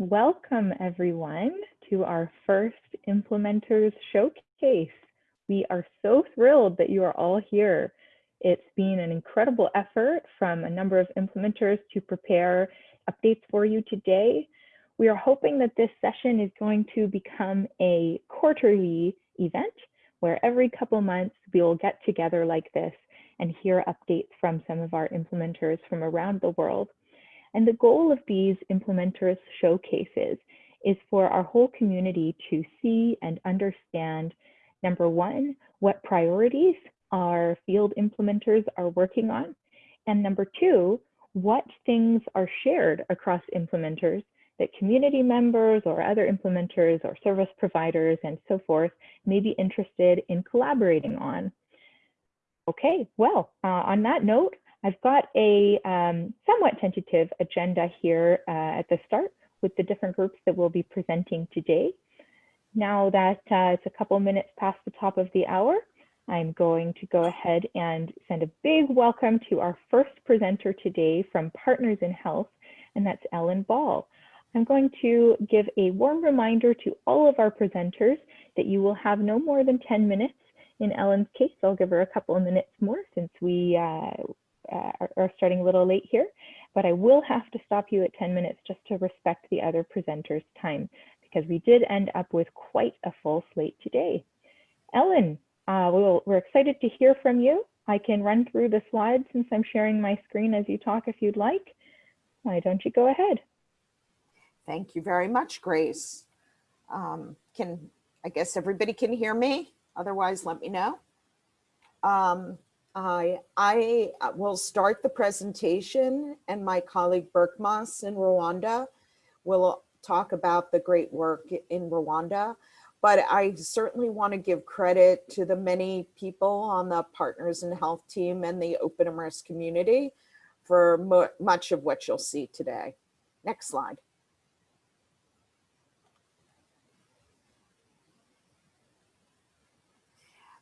Welcome everyone to our first Implementers Showcase. We are so thrilled that you are all here. It's been an incredible effort from a number of implementers to prepare updates for you today. We are hoping that this session is going to become a quarterly event where every couple months we will get together like this and hear updates from some of our implementers from around the world. And the goal of these implementers showcases is for our whole community to see and understand, number one, what priorities our field implementers are working on, and number two, what things are shared across implementers that community members or other implementers or service providers and so forth may be interested in collaborating on. Okay, well, uh, on that note, I've got a um, somewhat tentative agenda here uh, at the start with the different groups that we'll be presenting today. Now that uh, it's a couple minutes past the top of the hour, I'm going to go ahead and send a big welcome to our first presenter today from Partners in Health, and that's Ellen Ball. I'm going to give a warm reminder to all of our presenters that you will have no more than 10 minutes. In Ellen's case, I'll give her a couple of minutes more since we uh, uh, are, starting a little late here, but I will have to stop you at 10 minutes just to respect the other presenters' time because we did end up with quite a full slate today. Ellen, uh, we'll, we're excited to hear from you. I can run through the slides since I'm sharing my screen as you talk if you'd like. Why don't you go ahead? Thank you very much, Grace. Um, can I guess everybody can hear me? Otherwise, let me know. Um, I, I uh, will start the presentation and my colleague Berkmas in Rwanda will talk about the great work in Rwanda. But I certainly want to give credit to the many people on the Partners in Health team and the Open OpenMRS community for much of what you'll see today. Next slide.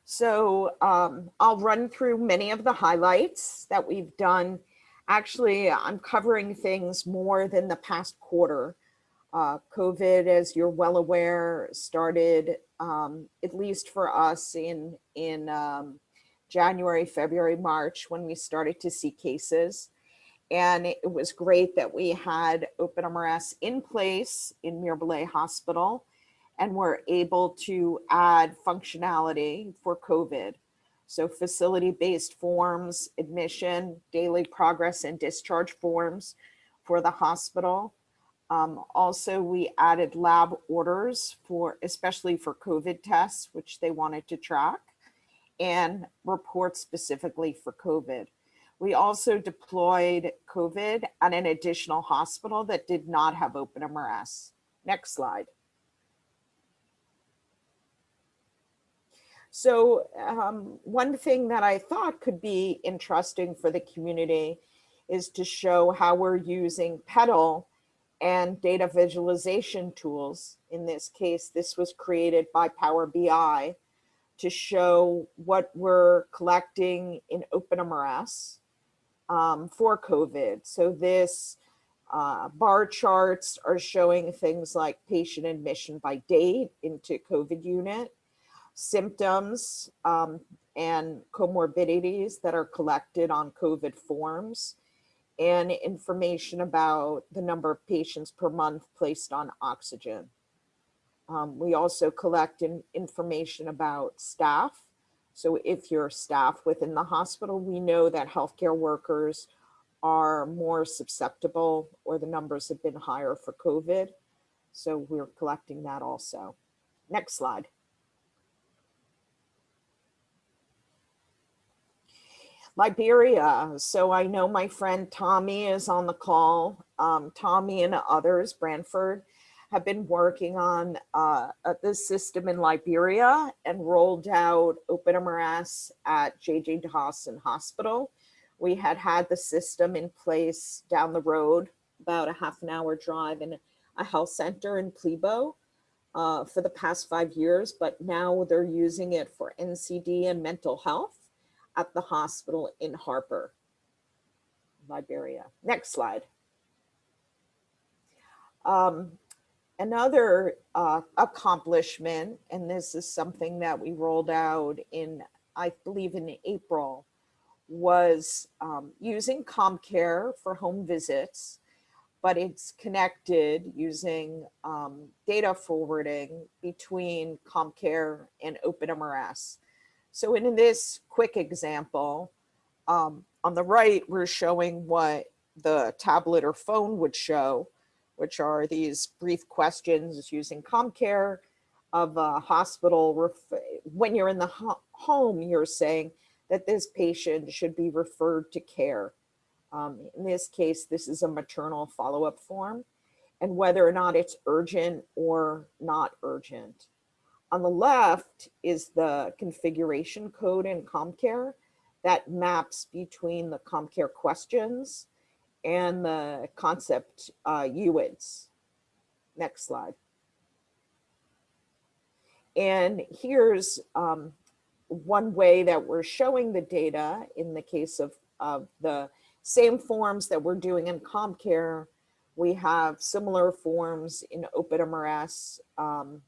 So um, I'll run through many of the highlights that we've done. Actually, I'm covering things more than the past quarter. Uh, COVID, as you're well aware, started um, at least for us in, in um, January, February, March, when we started to see cases. And it was great that we had OpenMRS in place in Mirebalais Hospital and we're able to add functionality for COVID. So facility-based forms, admission, daily progress and discharge forms for the hospital. Um, also, we added lab orders for, especially for COVID tests, which they wanted to track, and reports specifically for COVID. We also deployed COVID at an additional hospital that did not have OpenMRS. Next slide. So um, one thing that I thought could be interesting for the community is to show how we're using PEDAL and data visualization tools. In this case, this was created by Power BI to show what we're collecting in OpenMRS um, for COVID. So this uh, bar charts are showing things like patient admission by date into COVID unit symptoms um, and comorbidities that are collected on COVID forms and information about the number of patients per month placed on oxygen. Um, we also collect in, information about staff. So if you're staff within the hospital, we know that healthcare workers are more susceptible or the numbers have been higher for COVID. So we're collecting that also. Next slide. Liberia. So I know my friend Tommy is on the call. Um, Tommy and others, Branford, have been working on uh, this system in Liberia and rolled out OpenMRS at JJ Dossen Hospital. We had had the system in place down the road, about a half an hour drive in a health center in Pleebo uh, for the past five years, but now they're using it for NCD and mental health at the hospital in Harper, Liberia. Next slide. Um, another uh, accomplishment, and this is something that we rolled out in, I believe in April, was um, using CommCare for home visits, but it's connected using um, data forwarding between CommCare and OpenMRS. So in this quick example, um, on the right, we're showing what the tablet or phone would show, which are these brief questions using CommCare of a hospital. When you're in the ho home, you're saying that this patient should be referred to care. Um, in this case, this is a maternal follow-up form and whether or not it's urgent or not urgent. On the left is the configuration code in CommCare that maps between the CommCare questions and the concept uh, UIDs. Next slide. And here's um, one way that we're showing the data in the case of, of the same forms that we're doing in CommCare. We have similar forms in OpenMRS um,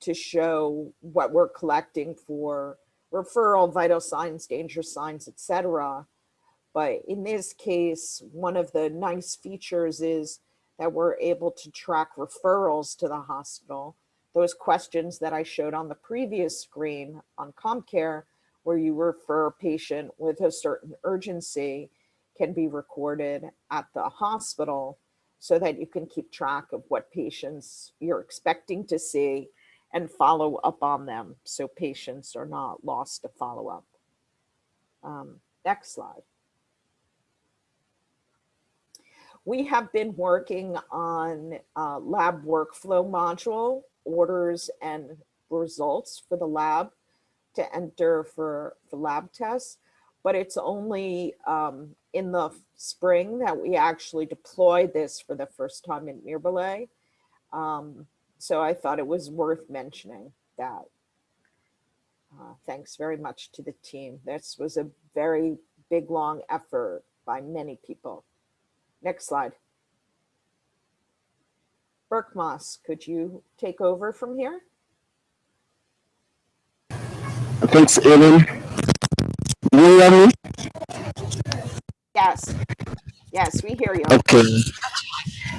to show what we're collecting for referral, vital signs, danger signs, etc. But in this case, one of the nice features is that we're able to track referrals to the hospital. Those questions that I showed on the previous screen on CommCare, where you refer a patient with a certain urgency, can be recorded at the hospital so that you can keep track of what patients you're expecting to see and follow up on them so patients are not lost to follow up. Um, next slide. We have been working on uh, lab workflow module, orders and results for the lab to enter for, for lab tests, but it's only um, in the spring that we actually deploy this for the first time in Mirebalais. Um, so I thought it was worth mentioning that. Uh, thanks very much to the team. This was a very big, long effort by many people. Next slide. Berkmas, could you take over from here? Thanks, Ellen. You hear me? Yes. Yes, we hear you. Okay.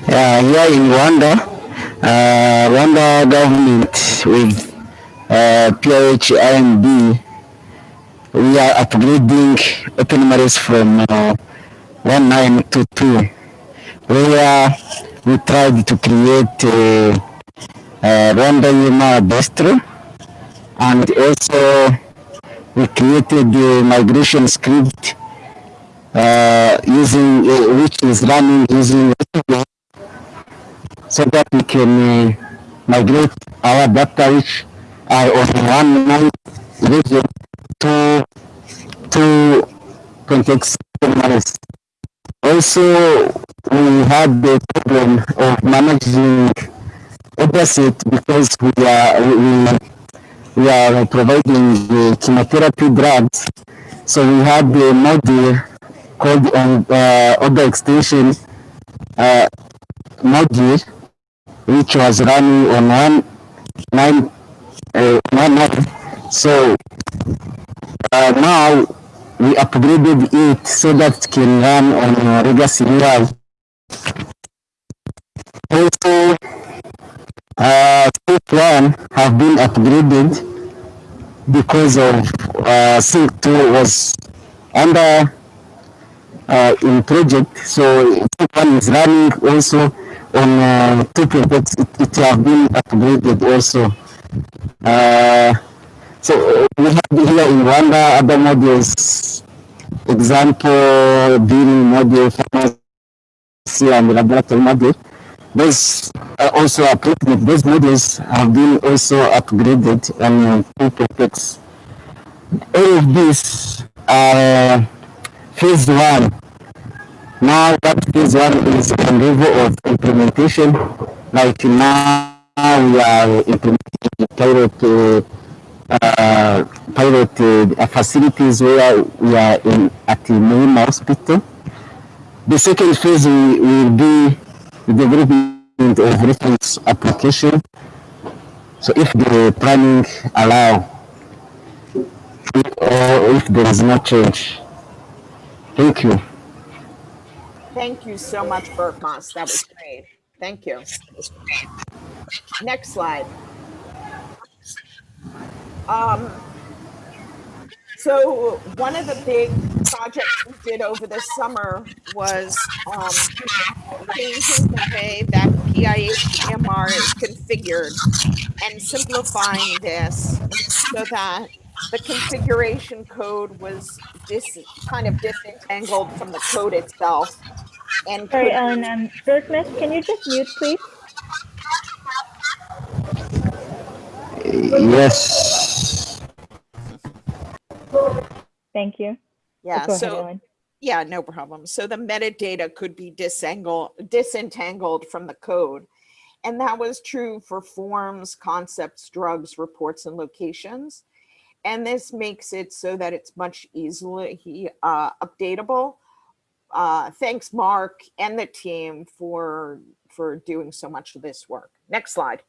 Uh, here in Rwanda, uh, Rwanda government with uh, PIH we are upgrading OpenMRS from uh, 1922, where we tried to create a, a Rwanda Yuma Bistro, and also we created the migration script uh, using uh, which is running using so that we can uh, migrate our data which are on one night region to to context analysis. Also, we had the problem of managing opposite because we are we, we are providing the chemotherapy drugs. So we had the module called on uh, other extension uh, module which was running on one nine uh, one nine. So uh, now we upgraded it so that it can run on legacy UI. Also, uh, Sync 1 have been upgraded because of uh, Sync 2 was under uh, in project. So Sync 1 is running also on uh, two projects it, it have been upgraded also. Uh, so we have here in Rwanda other modules, example, billing module, pharmacy and laboratory module. Those are also upgraded. Those modules have been also upgraded on two projects. All of these are phase one now that phase one is on level of implementation. Like now we are implementing pilot uh, uh, pilot uh, facilities where we are in at the main hospital. The second phase will be the development of reference application. So if the planning allow, or if there is no change. Thank you. Thank you so much, Berkmas. That was great. Thank you. Next slide. Um, so one of the big projects we did over the summer was um, changing the way that PIH EMR is configured and simplifying this so that the configuration code was dis, kind of disentangled from the code itself. And Sorry, Ellen, um, Berkmas, can you just mute, please? Yes. Thank you. yeah, Go so Ellen. Yeah, no problem. So the metadata could be disentangled, disentangled from the code. And that was true for forms, concepts, drugs, reports, and locations. And this makes it so that it's much easily uh, updatable. Uh, thanks, Mark and the team for, for doing so much of this work. Next slide.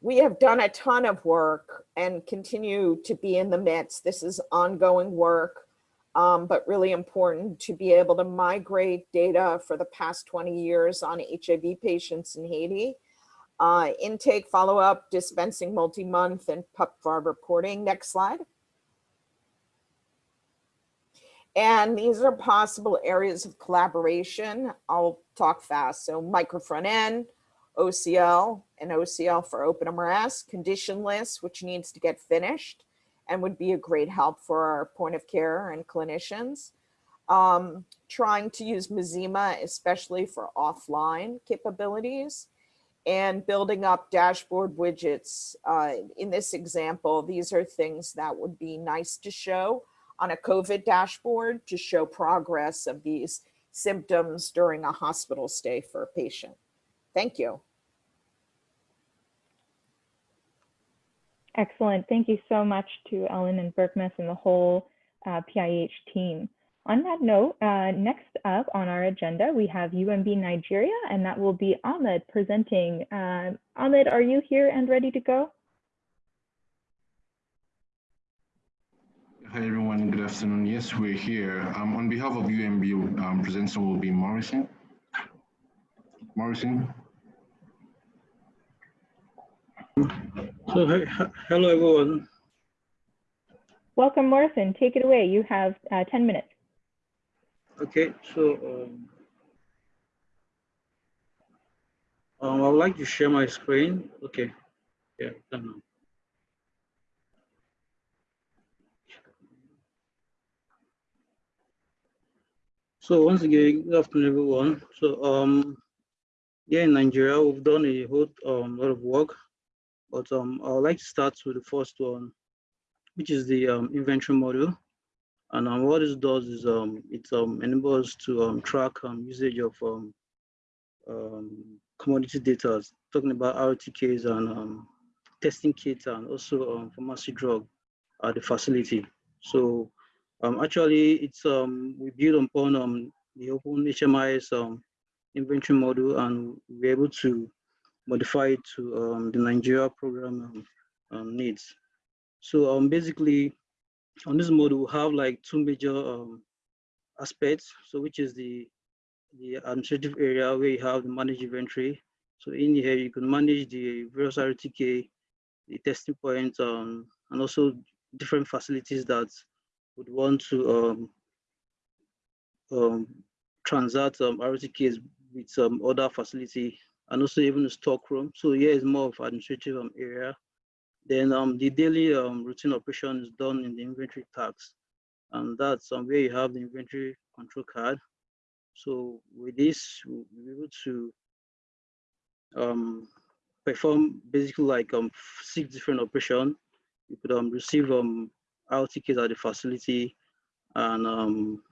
We have done a ton of work and continue to be in the midst. This is ongoing work um, but really important to be able to migrate data for the past 20 years on HIV patients in Haiti. Uh, intake, follow-up, dispensing multi-month, and PEPFAR reporting. Next slide. And these are possible areas of collaboration. I'll talk fast. So micro front end, OCL, and OCL for OpenMRS, condition list, which needs to get finished and would be a great help for our point of care and clinicians. Um, trying to use Mazima, especially for offline capabilities and building up dashboard widgets. Uh, in this example, these are things that would be nice to show on a COVID dashboard to show progress of these symptoms during a hospital stay for a patient. Thank you. Excellent. Thank you so much to Ellen and Berkmas and the whole uh, PIH team. On that note, uh, next up on our agenda, we have UMB Nigeria, and that will be Ahmed presenting. Uh, Ahmed, are you here and ready to go? Hi everyone, good afternoon. Yes, we're here. Um, on behalf of UMB, um, presenter will be Morrison. Morrison. So, he- he- hello everyone. Welcome, Morrison. Take it away. You have uh, 10 minutes. Okay, so um, um, I would like to share my screen. Okay, yeah, done now. So once again, good afternoon, everyone. So um, yeah, in Nigeria, we've done a whole um, lot of work, but um, I would like to start with the first one, which is the um, inventory model. And um, what this does is um, it um, enables to um, track um, usage of um, um, commodity data, talking about RTKs and um, testing kits and also um, pharmacy drug at the facility. So um, actually, it's um, we build upon um, the open HMIS um, inventory model and we're able to modify it to um, the Nigeria program um, um, needs. So um, basically, on this model, we have like two major um, aspects. So which is the the administrative area where you have the managed inventory. So in here, you can manage the various RTK, the testing points, um, and also different facilities that would want to um, um, transact um, RTKs with some other facility and also even the stock room. So here is more of administrative um, area. Then um, the daily um, routine operation is done in the inventory tax. And that's um, where you have the inventory control card. So with this, we'll be able to um, perform basically like um, six different operations. You could um, receive um, RTKs at the facility and um,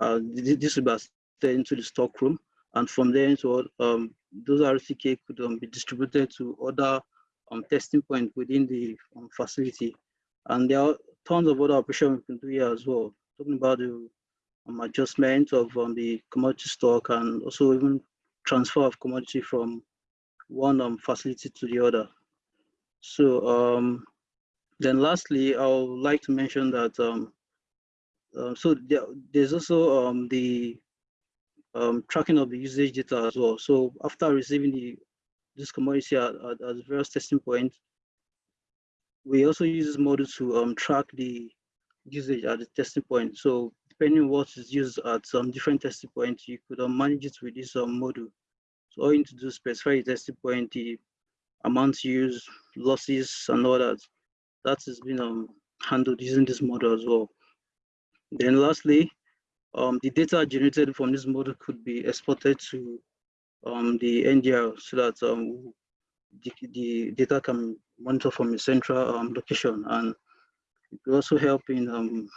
uh, this will be sent into the stock room. And from there, into, um, those RTK could um, be distributed to other um, testing point within the um, facility. And there are tons of other operations we can do here as well. Talking about the um, adjustment of um, the commodity stock and also even transfer of commodity from one um, facility to the other. So um, then lastly, I would like to mention that um, so there, there's also um, the um, tracking of the usage data as well. So after receiving the this commodity at, at, at various testing points, we also use this model to um, track the usage at the testing point. So depending on what is used at some different testing points, you could um, manage it with this um, model. So all you need to do is specify the testing point, the amount used, losses, and all that. That has been um, handled using this model as well. Then lastly, um, the data generated from this model could be exported to um, the NDR so that um, the, the, data can monitor from a central um, location and it will also help in um,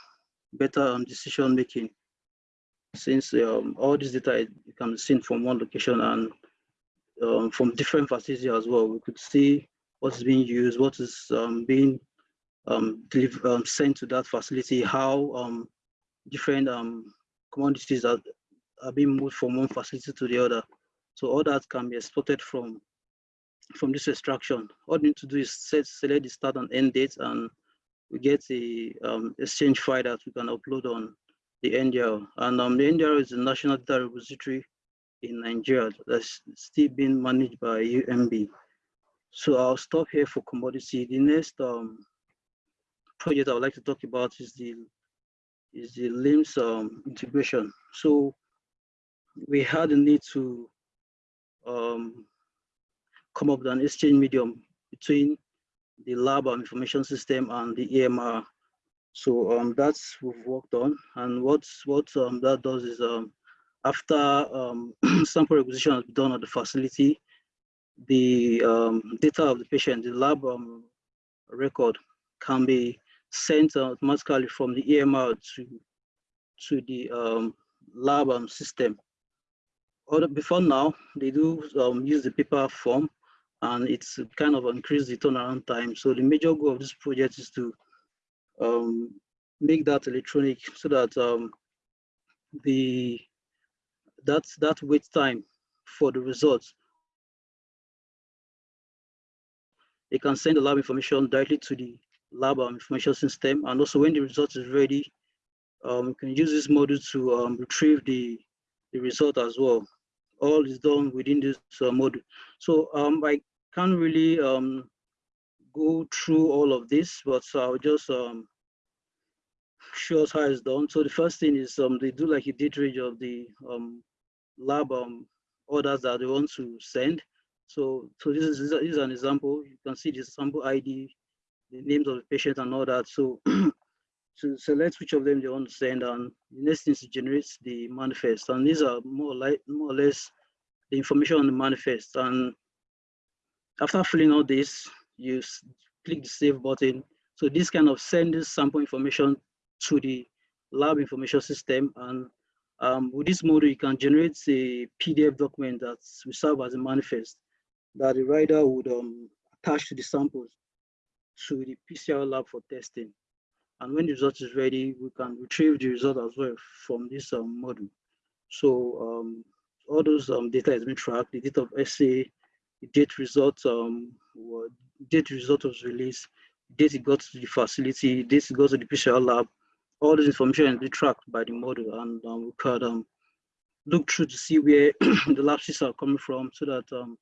better um, decision making since um, all this data can be seen from one location and um, from different facilities as well. We could see what is being used, what is being sent to that facility, how different commodities are, are being moved from one facility to the other. So all that can be exported from from this extraction. All you need to do is set, select the start and end date and we get the um, exchange file that we can upload on the NDR. And um, the NDR is the National Data Repository in Nigeria that's still being managed by UMB. So I'll stop here for commodity. The next um, project I would like to talk about is the is the LIMS um, integration. So we had a need to um, come up with an exchange medium between the lab and information system and the EMR. So um, that's we've worked on. And what's what um, that does is um, after um, sample requisition has been done at the facility, the um, data of the patient, the lab um, record can be sent automatically from the EMR to, to the lab system. Or before now, they do um, use the paper form and it's kind of increased the turnaround time. So the major goal of this project is to um, make that electronic so that um, the that that wait time for the results they can send the lab information directly to the lab um, information system and also when the result is ready um, you can use this model to um, retrieve the the result as well all is done within this uh, module. So um, I can't really um, go through all of this, but so I'll just um, show us how it's done. So the first thing is um, they do like a range of the um, lab um, orders that they want to send. So, so this is, this is an example. You can see the sample ID, the names of the patient and all that. So to select which of them they want to send and the next thing is to generate the manifest and these are more like more or less the information on the manifest. And after filling all this you click the save button. So this kind of sends sample information to the lab information system and um, with this model you can generate a pdf document that will serve as a manifest that the writer would um, attach to the samples to the PCR lab for testing. And when the result is ready, we can retrieve the result as well from this um, model. So um, all those um, data has been tracked, the date of essay, the date result, um, date result was released, date it got to the facility, date it got to the PCR lab, all this information has been tracked by the model and um, we could um, look through to see where the lapses are coming from so that um,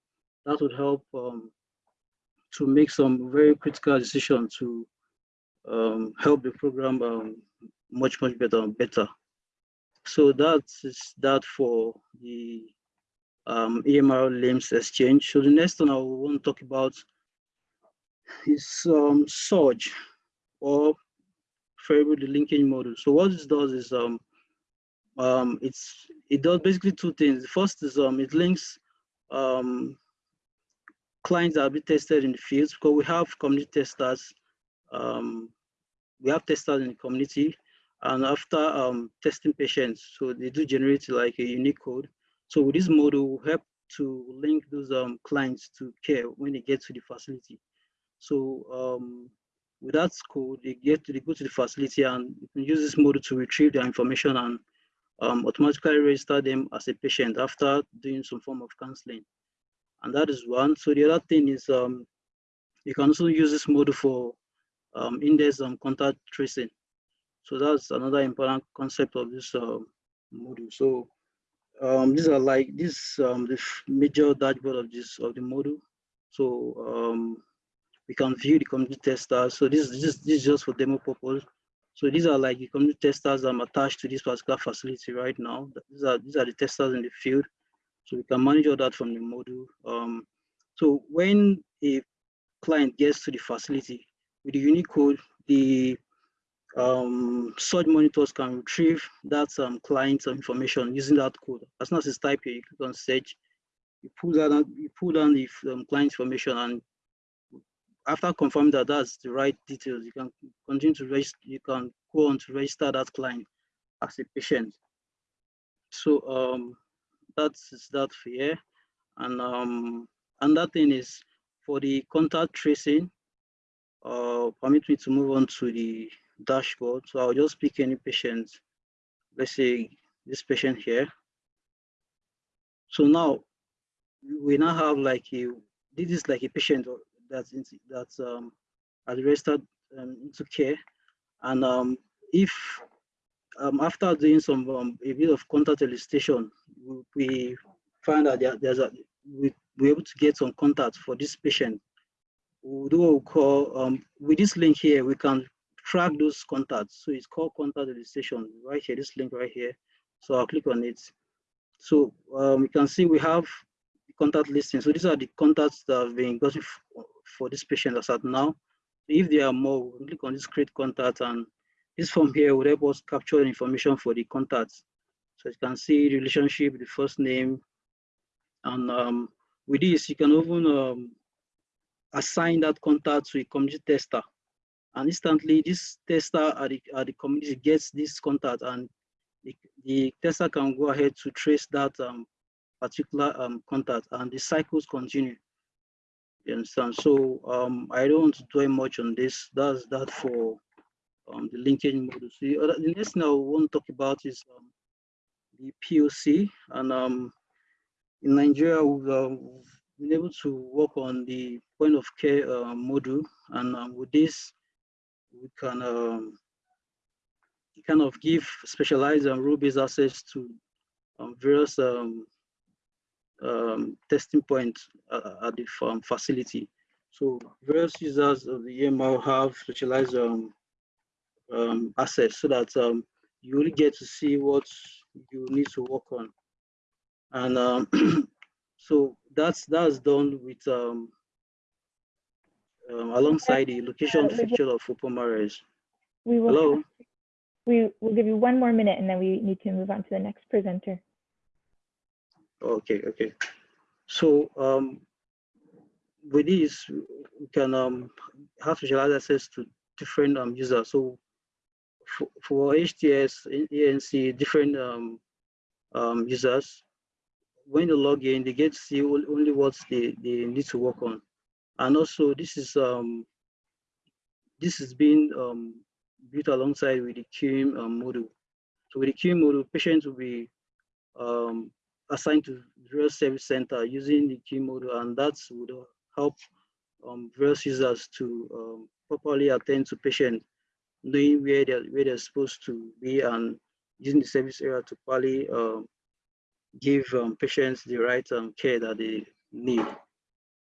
that would help um, to make some very critical decisions to um, help the program um, much, much better better. So that is that for the um, EMR LIMS exchange. So the next one I want to talk about is um, Surge or variable linkage model. So what this does is um, um, it's it does basically two things. The first is um, it links um, clients that have been tested in the fields because we have community testers um, we have testers in the community and after um, testing patients, so they do generate like a unique code. So with this model, will help to link those um, clients to care when they get to the facility. So um, with that code, they get to they go to the facility and you can use this model to retrieve their information and um, automatically register them as a patient after doing some form of counseling. And that is one. So the other thing is um, you can also use this model for um, index um, contact tracing. So that's another important concept of this um, module. So um, these are like this um, the major dashboard of this of the module. So um, we can view the community testers. So this, this, this is just for demo purpose. So these are like the community testers I'm attached to this particular facility right now. These are these are the testers in the field. So we can manage all that from the module. Um, so when a client gets to the facility with the unique code, the um, search monitors can retrieve that um, client information using that code. As soon as it's typed here, you click on search, you pull down, you pull down the um, client information and after confirming that that's the right details, you can continue to register, you can go on to register that client as a patient. So um, that's that for here. And um, another thing is for the contact tracing, uh, permit me to move on to the dashboard. So I'll just pick any patient, let's say this patient here. So now we now have like a, this is like a patient that's in, that's um, registered um, into care. And um, if um, after doing some um, a bit of contact elicitation, we find that there, there's a we we're able to get some contact for this patient. We call um, with this link here, we can track those contacts. So it's called contact elicitation right here, this link right here. So I'll click on it. So um, you can see we have the contact listing. So these are the contacts that have been gotten for this patient as at now. If there are more, we click on this create contact and this form here will help us capture information for the contacts. So you can see relationship, the first name, and um, with this, you can even um, assign that contact to a community tester. And instantly, this tester at the, at the community gets this contact and the, the tester can go ahead to trace that um, particular um, contact and the cycles continue. You understand? So um, I don't want to dwell much on this. That's that for um, the linkage model. So the, next thing I want to talk about is um, the POC. And um, in Nigeria, we've, uh, been able to work on the point of care uh, module. And um, with this, we can um, kind of give specialized and rule-based access to um, various um, um, testing points uh, at the facility. So various users of the EMR have specialized um, access so that you only get to see what you need to work on. And so that's that's done with um, um, alongside the location feature of OpenMRS. We will Hello. we will give you one more minute and then we need to move on to the next presenter. Okay, okay. So um, with this, we can um, have visualized access to different um, users. So for, for HTS, ANC, different um, um, users, when they log in, they get to see only what they, they need to work on. And also this is um, this is being um, built alongside with the QM um, model. So with the QM model, patients will be um, assigned to various service center using the key model, and that would help um, various users to um, properly attend to patients, knowing where they're, where they're supposed to be and using the service area to properly um, give um, patients the right um, care that they need.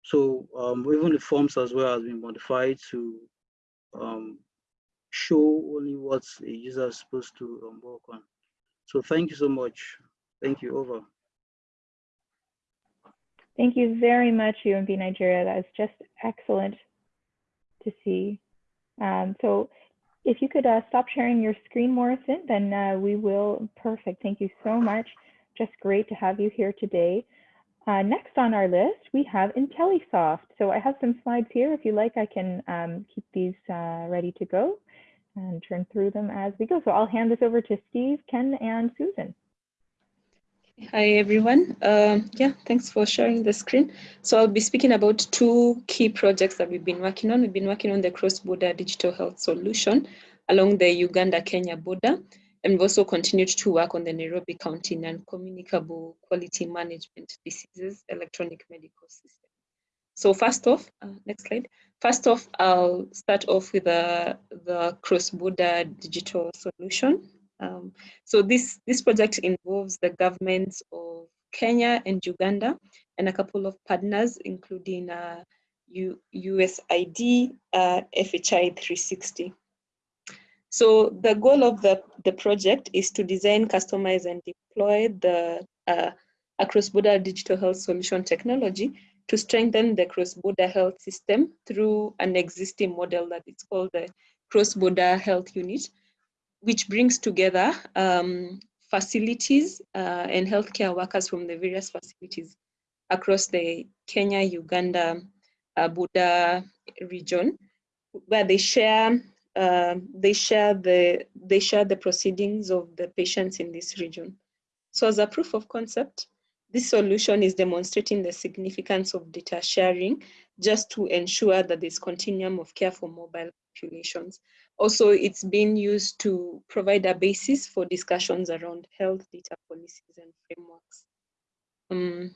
So um, even the forms as well has been modified to show only what a user is supposed to work on. So thank you so much. Thank you, over. Thank you very much, UMB Nigeria. That was just excellent to see. Um, so if you could uh, stop sharing your screen, Morrison, then uh, we will, perfect. Thank you so much. Just great to have you here today. Uh, next on our list, we have IntelliSoft. So I have some slides here. If you like, I can um, keep these uh, ready to go and turn through them as we go. So I'll hand this over to Steve, Ken, and Susan. Hi, everyone. Um, yeah, thanks for sharing the screen. So I'll be speaking about two key projects that we've been working on. We've been working on the cross-border digital health solution along the Uganda-Kenya border. And we've also continued to work on the Nairobi County non-communicable quality management diseases electronic medical system. So first off, uh, next slide. First off, I'll start off with the, the cross-border digital solution. Um, so this, this project involves the governments of Kenya and Uganda and a couple of partners, including uh, U USAID, uh, FHI 360. So the goal of the, the project is to design, customize, and deploy the uh, cross-border digital health solution technology to strengthen the cross-border health system through an existing model that is called the cross-border health unit, which brings together um, facilities uh, and healthcare workers from the various facilities across the Kenya, Uganda, uh, Buda region, where they share uh, they share the they share the proceedings of the patients in this region. So as a proof of concept, this solution is demonstrating the significance of data sharing just to ensure that there's continuum of care for mobile populations. Also, it's being used to provide a basis for discussions around health data policies and frameworks. Um,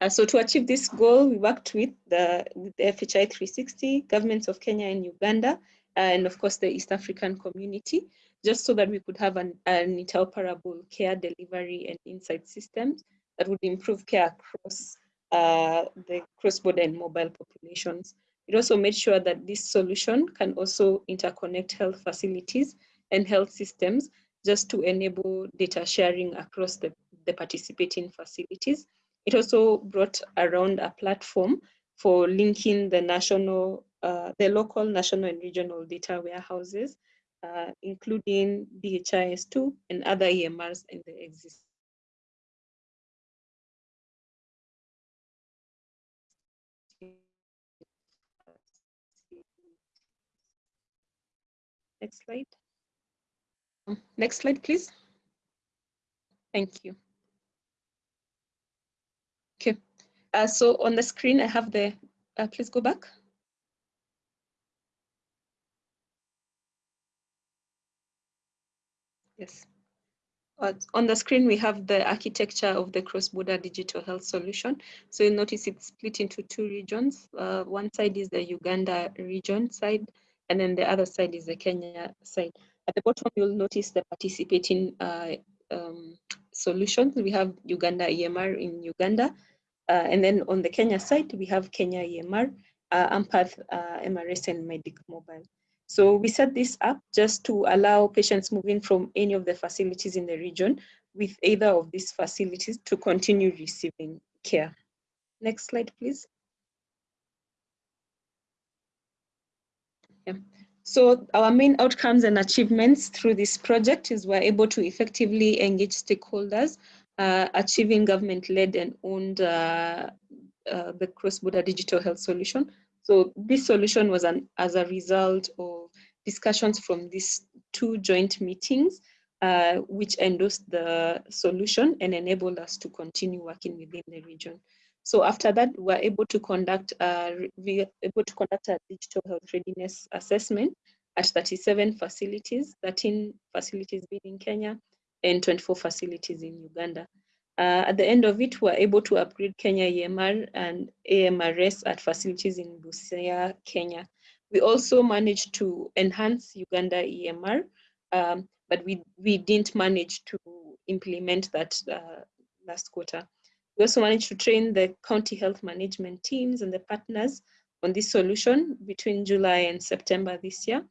uh, so to achieve this goal, we worked with the, with the FHI 360, governments of Kenya and Uganda, and of course the East African community, just so that we could have an, an interoperable care delivery and insight systems that would improve care across uh, the cross-border and mobile populations. It also made sure that this solution can also interconnect health facilities and health systems just to enable data sharing across the, the participating facilities. It also brought around a platform for linking the national uh, the local, national, and regional data warehouses, uh, including DHIS2 and other EMRs in the existing. Next slide. Next slide, please. Thank you. Okay, uh, so on the screen, I have the, uh, please go back. Yes. Uh, on the screen, we have the architecture of the cross-border digital health solution. So you notice it's split into two regions. Uh, one side is the Uganda region side, and then the other side is the Kenya side. At the bottom, you'll notice the participating uh, um, solutions. We have Uganda EMR in Uganda. Uh, and then on the Kenya side, we have Kenya EMR, uh, Ampath uh, MRS and Medic Mobile. So we set this up just to allow patients moving from any of the facilities in the region with either of these facilities to continue receiving care. Next slide, please. Yeah. So our main outcomes and achievements through this project is we're able to effectively engage stakeholders, achieving government-led and owned uh, uh, the cross-border digital health solution so this solution was an, as a result of discussions from these two joint meetings, uh, which endorsed the solution and enabled us to continue working within the region. So after that, we were able to conduct uh, we were able to conduct a digital health readiness assessment at 37 facilities, 13 facilities being in Kenya and 24 facilities in Uganda. Uh, at the end of it, we were able to upgrade Kenya EMR and AMRS at facilities in Busia, Kenya. We also managed to enhance Uganda EMR, um, but we, we didn't manage to implement that uh, last quarter. We also managed to train the county health management teams and the partners on this solution between July and September this year.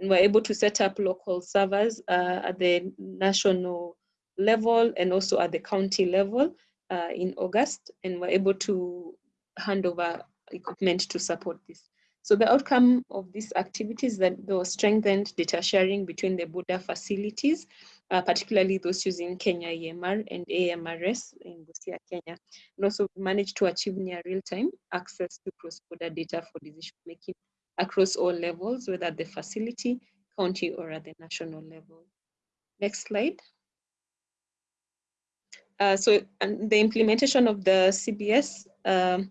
And we're able to set up local servers uh, at the national level and also at the county level uh, in August, and we're able to hand over equipment to support this. So the outcome of these activities that there was strengthened data sharing between the Buda facilities, uh, particularly those using Kenya EMR and AMRS in Busia, Kenya. And also managed to achieve near real-time access to cross-border data for decision making across all levels, whether at the facility, county, or at the national level. Next slide. Uh, so the implementation of the CBS um,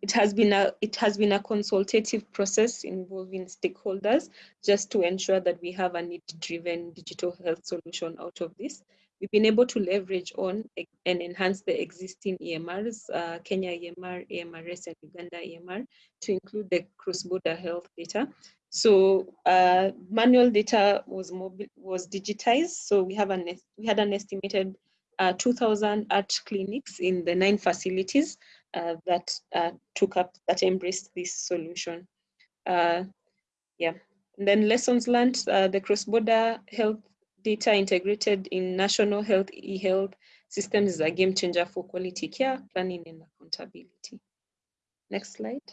it has been a it has been a consultative process involving stakeholders just to ensure that we have a need-driven digital health solution out of this. We've been able to leverage on and enhance the existing EMRs, uh, Kenya EMR, AMRS, and Uganda EMR to include the cross-border health data. So uh, manual data was was digitized. So we have an we had an estimated uh, 2,000 art clinics in the nine facilities uh, that uh, took up, that embraced this solution. Uh, yeah, and then lessons learned, the cross-border health data integrated in national health e-health systems is a game changer for quality care, planning and accountability. Next slide.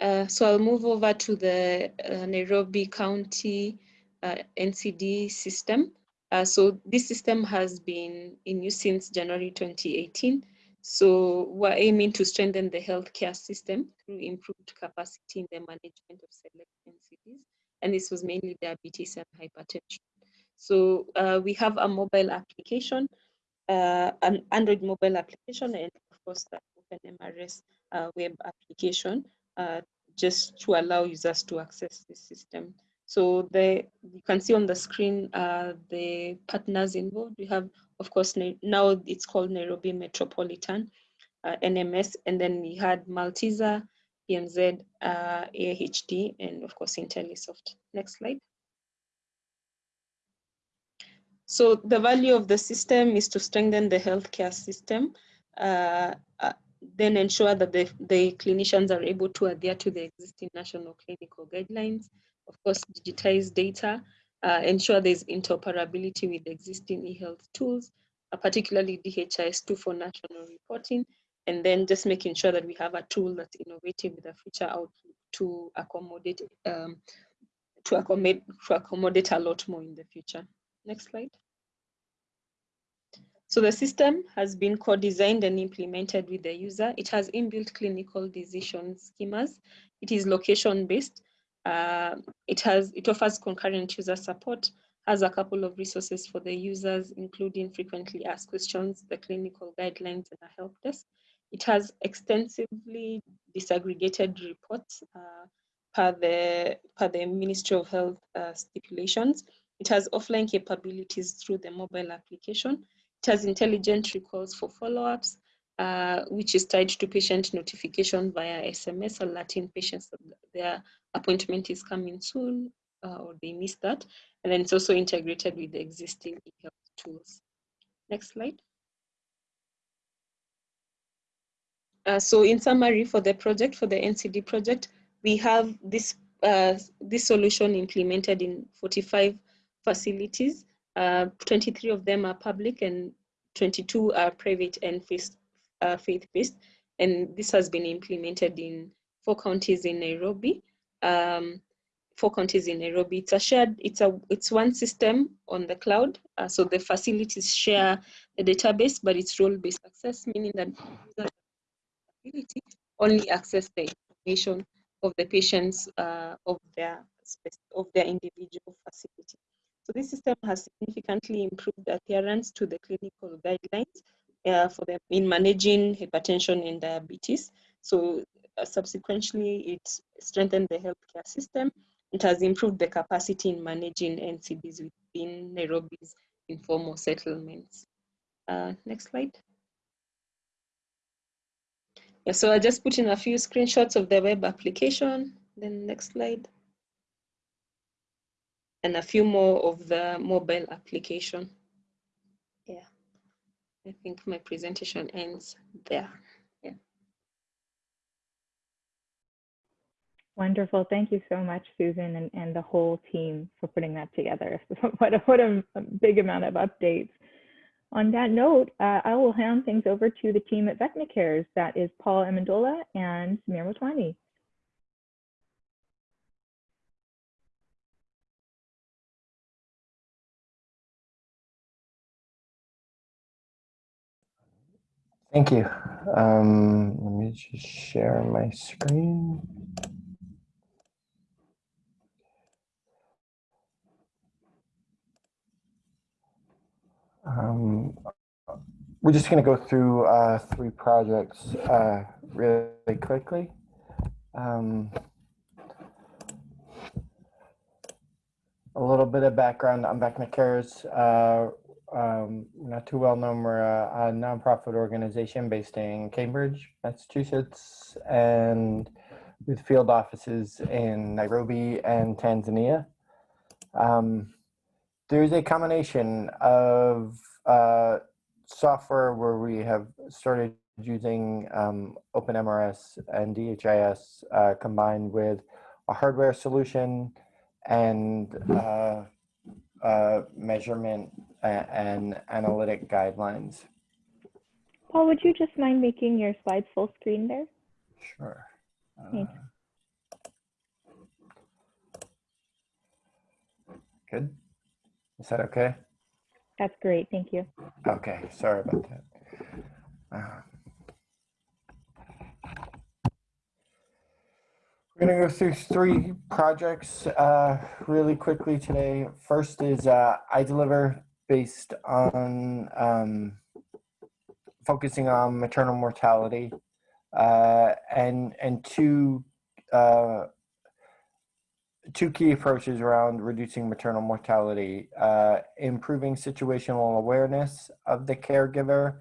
Uh, so I'll move over to the uh, Nairobi County uh, NCD system. Uh, so this system has been in use since January 2018. So we're aiming to strengthen the healthcare system through improved capacity in the management of select NCDs. And this was mainly diabetes and hypertension. So uh, we have a mobile application, uh, an Android mobile application, and of course the OpenMRS uh, web application, uh, just to allow users to access the system. So the you can see on the screen uh, the partners involved. We have, of course, now it's called Nairobi Metropolitan uh, NMS, and then we had Malteser, PMZ, uh, AHD, and of course IntelliSoft. Next slide. So the value of the system is to strengthen the healthcare system, uh, uh, then ensure that the, the clinicians are able to adhere to the existing national clinical guidelines, of course, digitize data, uh, ensure there's interoperability with existing e-health tools, uh, particularly DHIS2 for national reporting, and then just making sure that we have a tool that's innovative with a future outlook to accommodate um, to accommodate to accommodate a lot more in the future. Next slide. So the system has been co-designed and implemented with the user. It has inbuilt clinical decision schemas. It is location-based uh, it has it offers concurrent user support, has a couple of resources for the users, including frequently asked questions, the clinical guidelines, and a help desk. It has extensively disaggregated reports uh, per, the, per the Ministry of Health uh, stipulations. It has offline capabilities through the mobile application. It has intelligent recalls for follow-ups, uh, which is tied to patient notification via SMS, alerting patients their appointment is coming soon uh, or they missed that. And then it's also integrated with the existing e-health tools. Next slide. Uh, so in summary for the project, for the NCD project, we have this, uh, this solution implemented in 45 facilities. Uh, 23 of them are public and 22 are private and uh, faith-based. And this has been implemented in four counties in Nairobi um, four counties in Nairobi. It's a shared, it's a, it's one system on the cloud. Uh, so the facilities share the database, but it's role-based access, meaning that users only access the information of the patients uh, of their of their individual facility. So this system has significantly improved adherence to the clinical guidelines uh, for them in managing hypertension and diabetes. So subsequently, it strengthened the healthcare system. It has improved the capacity in managing NCDs within Nairobi's informal settlements. Uh, next slide. Yeah, so I just put in a few screenshots of the web application. Then next slide. And a few more of the mobile application. Yeah, I think my presentation ends there. Wonderful. Thank you so much, Susan, and, and the whole team for putting that together. what a, what a, big amount of updates. On that note, uh, I will hand things over to the team at VecnaCares. That is Paul Amendola and Samir Motwani. Thank you. Um, let me just share my screen. Um, we're just going to go through uh, three projects uh, really quickly. Um, a little bit of background on VecnaCares. Uh, um, not too well known. We're a, a nonprofit organization based in Cambridge, Massachusetts, and with field offices in Nairobi and Tanzania. Um, there's a combination of uh, software where we have started using um, OpenMRS and DHIS uh, combined with a hardware solution and uh, uh, measurement and, and analytic guidelines. Paul, would you just mind making your slides full screen there? Sure. Thanks. Uh, Good. Is that okay? That's great. Thank you. Okay, sorry about that. Uh, We're gonna go through three projects uh, really quickly today. First is uh, deliver based on um, focusing on maternal mortality uh, and and two uh, two key approaches around reducing maternal mortality, uh, improving situational awareness of the caregiver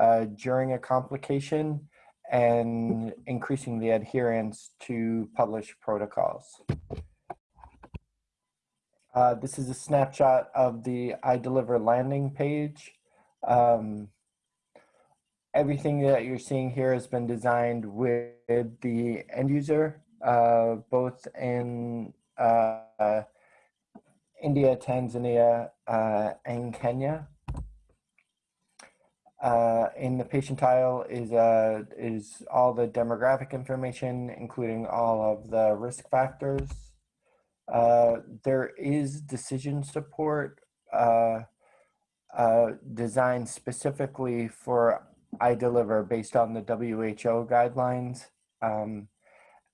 uh, during a complication, and increasing the adherence to published protocols. Uh, this is a snapshot of the iDeliver landing page. Um, everything that you're seeing here has been designed with the end user, uh, both in uh, India, Tanzania, uh, and Kenya. Uh, in the patient tile is uh, is all the demographic information, including all of the risk factors. Uh, there is decision support uh, uh, designed specifically for iDeliver based on the WHO guidelines. Um,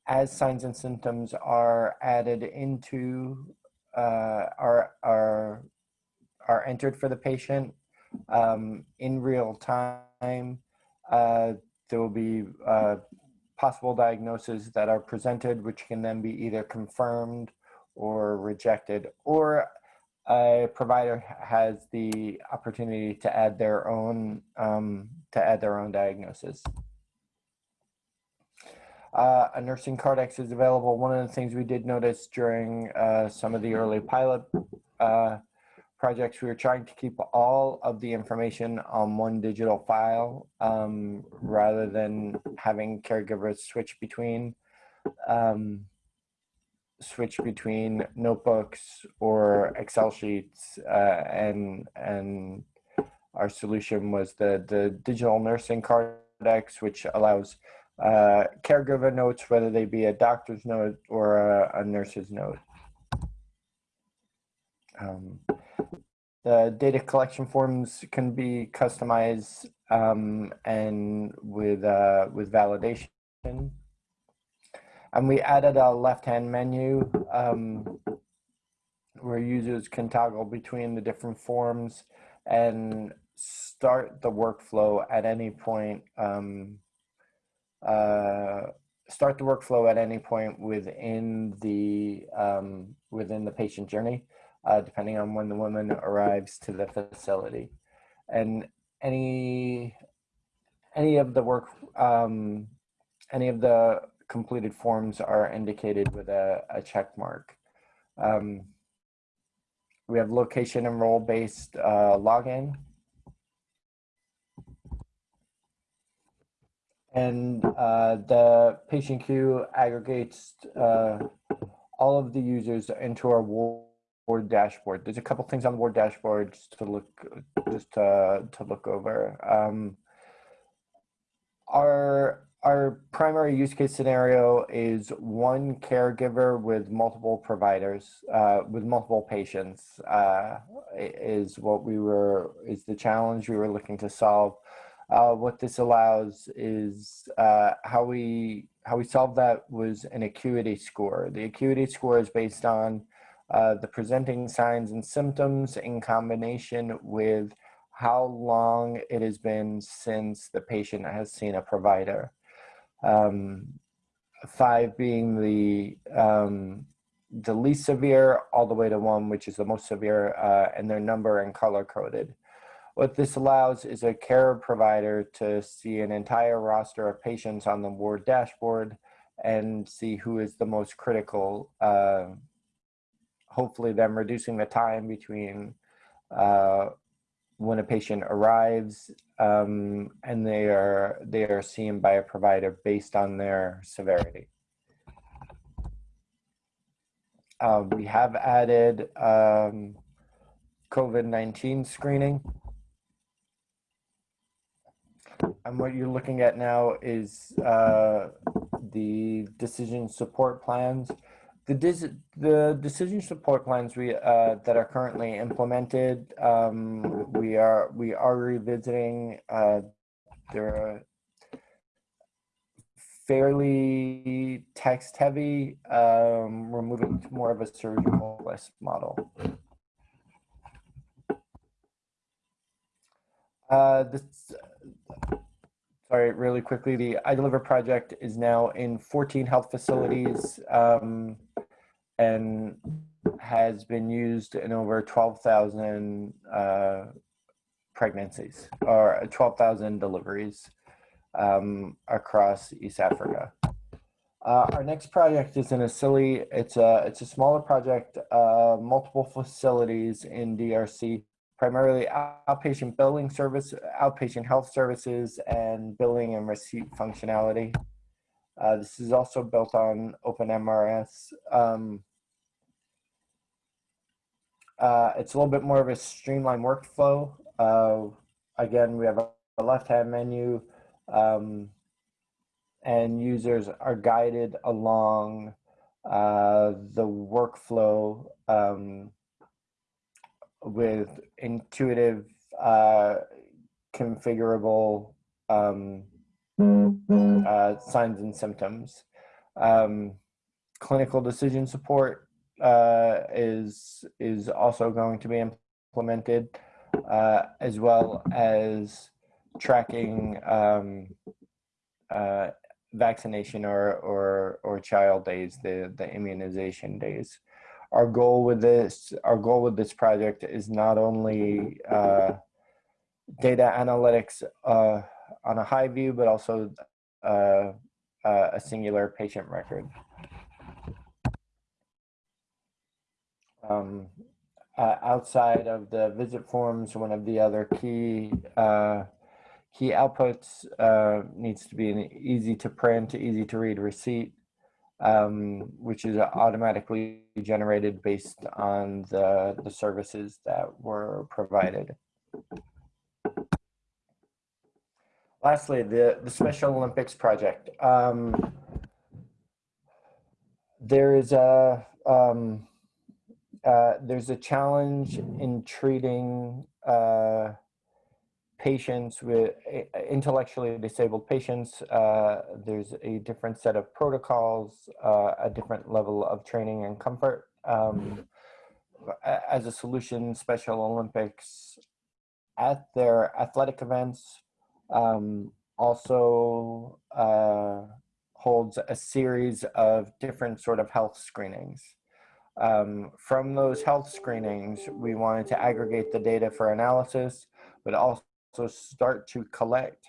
as signs and symptoms are added into uh, are are are entered for the patient um, in real time. Uh, there will be uh, possible diagnoses that are presented, which can then be either confirmed or rejected, or a provider has the opportunity to add their own um, to add their own diagnosis. Uh, a nursing cardex is available. One of the things we did notice during uh, some of the early pilot uh, projects, we were trying to keep all of the information on one digital file um, rather than having caregivers switch between um, switch between notebooks or Excel sheets uh, and and our solution was the the digital nursing cardex, which allows uh, caregiver notes, whether they be a doctor's note or a, a nurse's note. Um, the data collection forms can be customized um, and with uh, with validation. And we added a left-hand menu um, where users can toggle between the different forms and start the workflow at any point um, uh, start the workflow at any point within the um, within the patient journey, uh, depending on when the woman arrives to the facility, and any any of the work um, any of the completed forms are indicated with a, a check mark. Um, we have location and role based uh, login And uh, the patient queue aggregates uh, all of the users into our ward dashboard. There's a couple things on the ward dashboard just to look just to, to look over. Um, our our primary use case scenario is one caregiver with multiple providers, uh, with multiple patients, uh, is what we were, is the challenge we were looking to solve. Uh, what this allows is uh, how we how we solve that was an acuity score. The acuity score is based on uh, the presenting signs and symptoms in combination with how long it has been since the patient has seen a provider. Um, five being the um, the least severe, all the way to one, which is the most severe, uh, and their number and color coded. What this allows is a care provider to see an entire roster of patients on the ward dashboard and see who is the most critical. Uh, hopefully, them reducing the time between uh, when a patient arrives um, and they are they are seen by a provider based on their severity. Uh, we have added um, COVID-19 screening. And what you're looking at now is uh, the decision support plans. The, the decision support plans we uh, that are currently implemented, um, we are we are revisiting. Uh, they're fairly text heavy. Um, we're moving to more of a surgical list model. Uh, this, sorry, really quickly, the iDeliver project is now in 14 health facilities um, and has been used in over 12,000 uh, pregnancies or 12,000 deliveries um, across East Africa. Uh, our next project is in Asili. It's a, it's a smaller project, uh, multiple facilities in DRC primarily outpatient billing service, outpatient health services, and billing and receipt functionality. Uh, this is also built on OpenMRS. Um, uh, it's a little bit more of a streamlined workflow. Uh, again, we have a, left-hand menu, um, and users are guided along uh, the workflow um, with intuitive, uh, configurable um, uh, signs and symptoms. Um, clinical decision support uh, is is also going to be implemented, uh, as well as tracking um, uh, vaccination or or or child days, the the immunization days our goal with this our goal with this project is not only uh, data analytics uh, on a high view but also uh, uh a singular patient record. Um, uh, outside of the visit forms one of the other key uh, key outputs needs to be an easy to print easy to read receipt um, which is automatically generated based on the, the services that were provided. Lastly, the, the Special Olympics project. Um, there is a um, uh, there's a challenge in treating uh, patients with intellectually disabled patients, uh, there's a different set of protocols, uh, a different level of training and comfort. Um, as a solution, Special Olympics at their athletic events um, also uh, holds a series of different sort of health screenings. Um, from those health screenings, we wanted to aggregate the data for analysis, but also also start to collect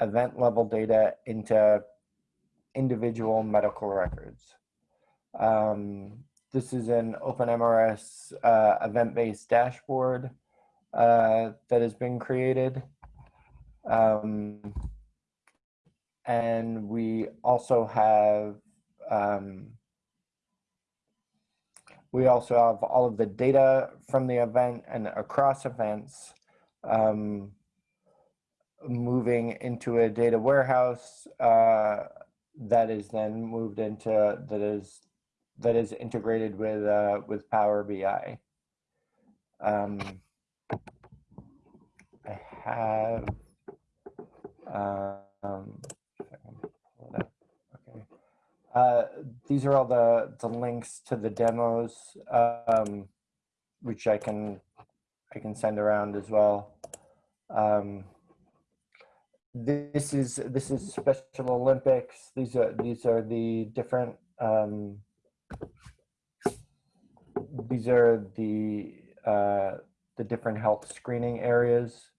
event level data into individual medical records. Um, this is an OpenMRS uh, event-based dashboard uh, that has been created. Um, and we also have um, we also have all of the data from the event and across events um, moving into a data warehouse uh, that is then moved into that is that is integrated with uh, with Power BI. Um, I have um, okay. Uh, these are all the the links to the demos, um, which I can I can send around as well. Um, this is this is Special Olympics. These are these are the different um, these are the uh, the different health screening areas.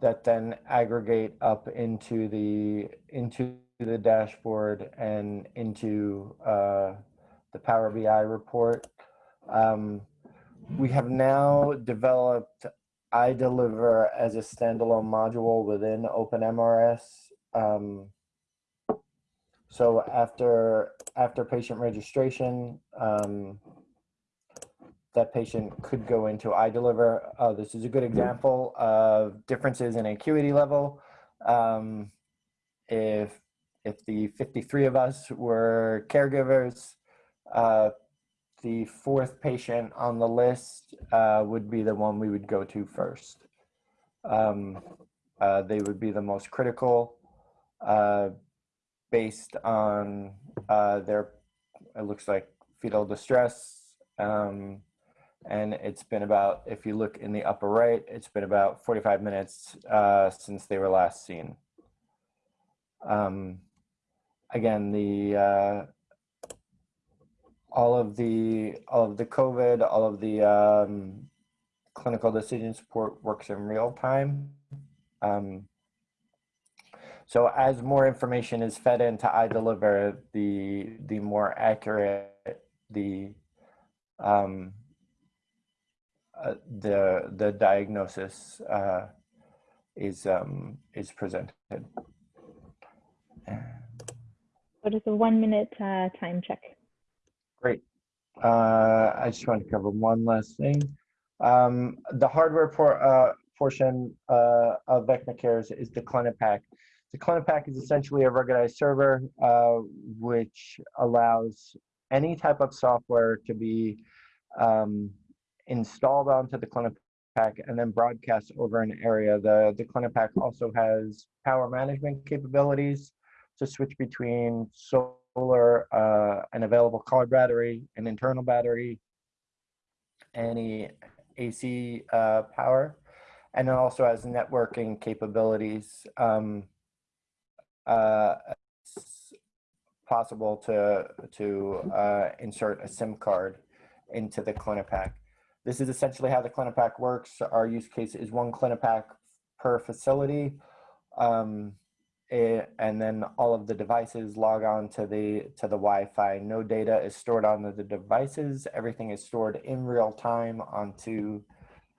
that then aggregate up into the into the dashboard and into uh, the Power BI report. Um, we have now developed iDeliver as a standalone module within OpenMRS. Um, so after after patient registration, um, that patient could go into iDeliver. Uh, this is a good example of differences in acuity level. Um, if if the 53 of us were caregivers, uh, the fourth patient on the list uh, would be the one we would go to first. Um, uh, they would be the most critical uh, based on uh, their, it looks like fetal distress. Um, and it's been about, if you look in the upper right, it's been about 45 minutes uh, since they were last seen. Um, again, the uh, all of the all of the COVID, all of the um, clinical decision support works in real time. Um, so as more information is fed into iDeliver, the the more accurate the um, uh, the the diagnosis uh, is um, is presented. What is a one minute uh, time check? Great. Uh, I just want to cover one last thing. Um, the hardware por uh, portion uh, of Vecna Cares is the CliniPack. The CliniPack is essentially a ruggedized server, uh, which allows any type of software to be um, installed onto the CliniPack and then broadcast over an area. The, the CliniPack also has power management capabilities to switch between solar, uh, an available car battery, an internal battery, any AC uh, power, and it also has networking capabilities. Um, uh, it's possible to to uh, insert a SIM card into the CliniPack. This is essentially how the CliniPack works. Our use case is one CliniPack per facility. Um, it, and then all of the devices log on to the to the Wi-Fi. No data is stored on the devices. Everything is stored in real time onto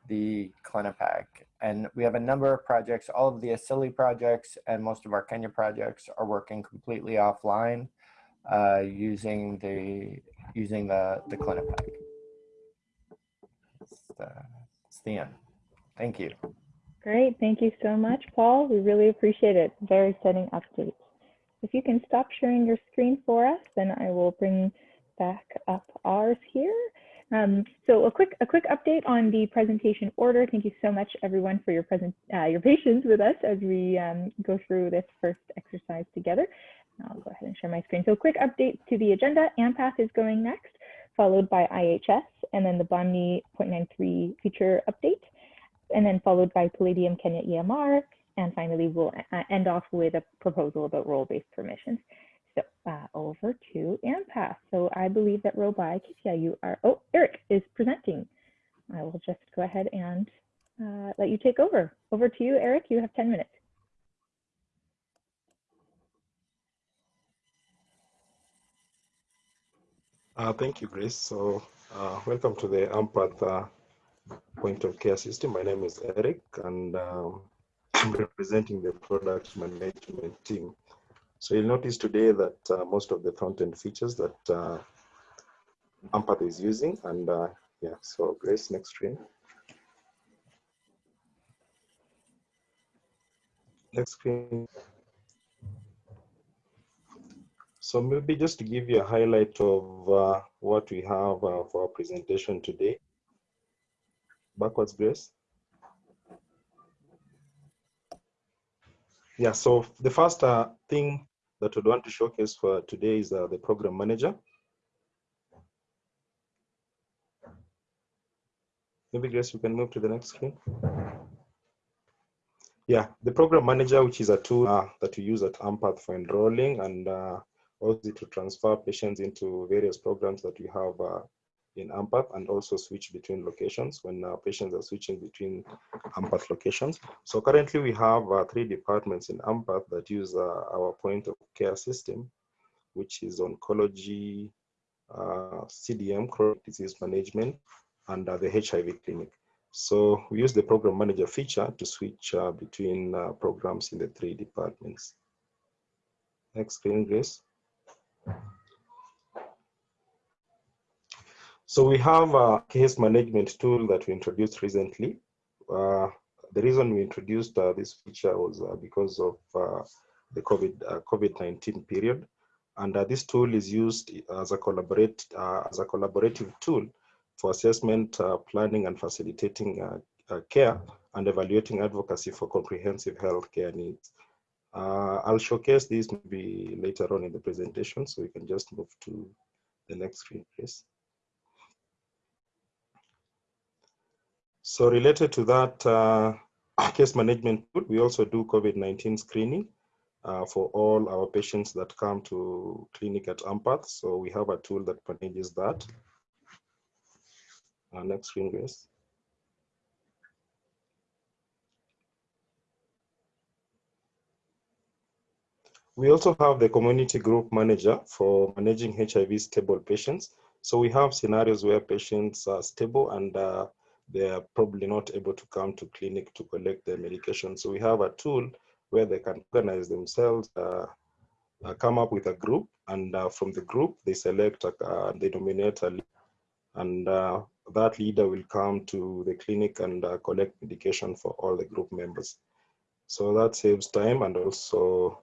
the CliniPack. And we have a number of projects. All of the Asili projects and most of our Kenya projects are working completely offline uh, using the using the the CliniPack. It's the, the end. Thank you. Great, thank you so much, Paul. We really appreciate it. Very exciting update. If you can stop sharing your screen for us, then I will bring back up ours here. Um, so a quick a quick update on the presentation order. Thank you so much, everyone, for your present uh, your patience with us as we um, go through this first exercise together. I'll go ahead and share my screen. So quick update to the agenda. AMPATH is going next, followed by IHS, and then the Bahmni 0.93 feature update and then followed by Palladium Kenya EMR. And finally, we'll uh, end off with a proposal about role-based permissions. So uh, over to AMPATH. So I believe that Robai Kitia, you are, oh, Eric is presenting. I will just go ahead and uh, let you take over. Over to you, Eric, you have 10 minutes. Uh, thank you, Grace. So uh, welcome to the AMPATH point of care system. My name is Eric and um, I'm representing the product management team. So you'll notice today that uh, most of the front-end features that uh, AMPATH is using and uh, yeah, so Grace, next screen. Next screen. So maybe just to give you a highlight of uh, what we have uh, for our presentation today backwards Grace. Yeah, so the first uh, thing that we'd want to showcase for today is uh, the program manager. Maybe Grace, you can move to the next screen. Yeah, the program manager, which is a tool uh, that we use at AMPATH for enrolling and uh, also to transfer patients into various programs that we have uh, in AMPATH and also switch between locations when uh, patients are switching between AMPATH locations. So currently we have uh, three departments in AMPATH that use uh, our point of care system, which is oncology, CDM, chronic disease management, and the HIV clinic. So we use the program manager feature to switch uh, between uh, programs in the three departments. Next screen, Grace. So we have a case management tool that we introduced recently. Uh, the reason we introduced uh, this feature was uh, because of uh, the COVID COVID-19 period, and this tool is used as a collaborate as a collaborative tool for assessment, uh, planning, and facilitating uh, uh, care and evaluating advocacy for comprehensive health care needs. I'll showcase this maybe later on in the presentation, so we can just move to the next screen, please. So related to that uh, case management we also do COVID-19 screening uh, for all our patients that come to clinic at AMPATH. So we have a tool that manages that. Uh, next screen, please. We also have the community group manager for managing HIV stable patients. So we have scenarios where patients are stable and uh, they are probably not able to come to clinic to collect their medication. So we have a tool where they can organize themselves, uh, uh, come up with a group, and uh, from the group they select, a, they nominate a and uh, that leader will come to the clinic and uh, collect medication for all the group members. So that saves time and also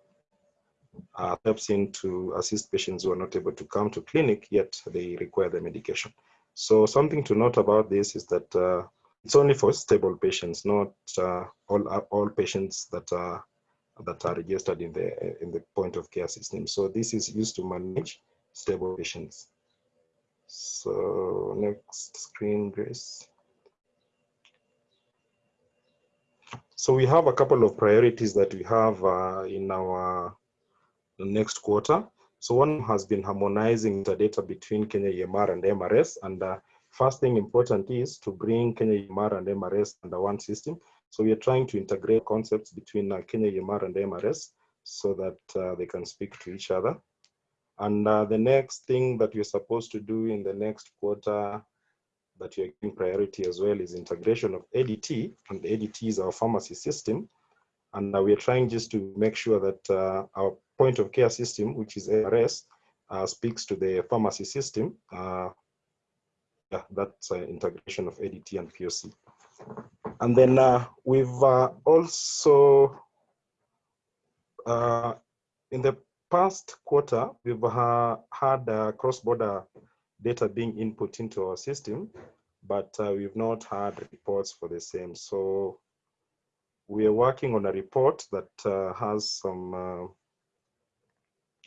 uh, helps in to assist patients who are not able to come to clinic yet they require the medication. So something to note about this is that uh, it's only for stable patients, not uh, all uh, all patients that are that are registered in the in the point of care system. So this is used to manage stable patients. So next screen, Grace. So we have a couple of priorities that we have uh, in our next quarter. So one has been harmonizing the data between Kenya EMR and MRS. And uh, first thing important is to bring Kenya EMR and MRS under one system. So we are trying to integrate concepts between uh, Kenya EMR and MRS so that uh, they can speak to each other. And uh, the next thing that you're supposed to do in the next quarter that you're giving priority as well is integration of ADT, and ADT is our pharmacy system. And uh, we're trying just to make sure that uh, our point of care system, which is ARS, uh, speaks to the pharmacy system. Yeah, that's integration of ADT and POC. And then we've also, in the past quarter, we've had uh, cross-border data being input into our system, but uh, we've not had reports for the same. So we are working on a report that uh, has some uh,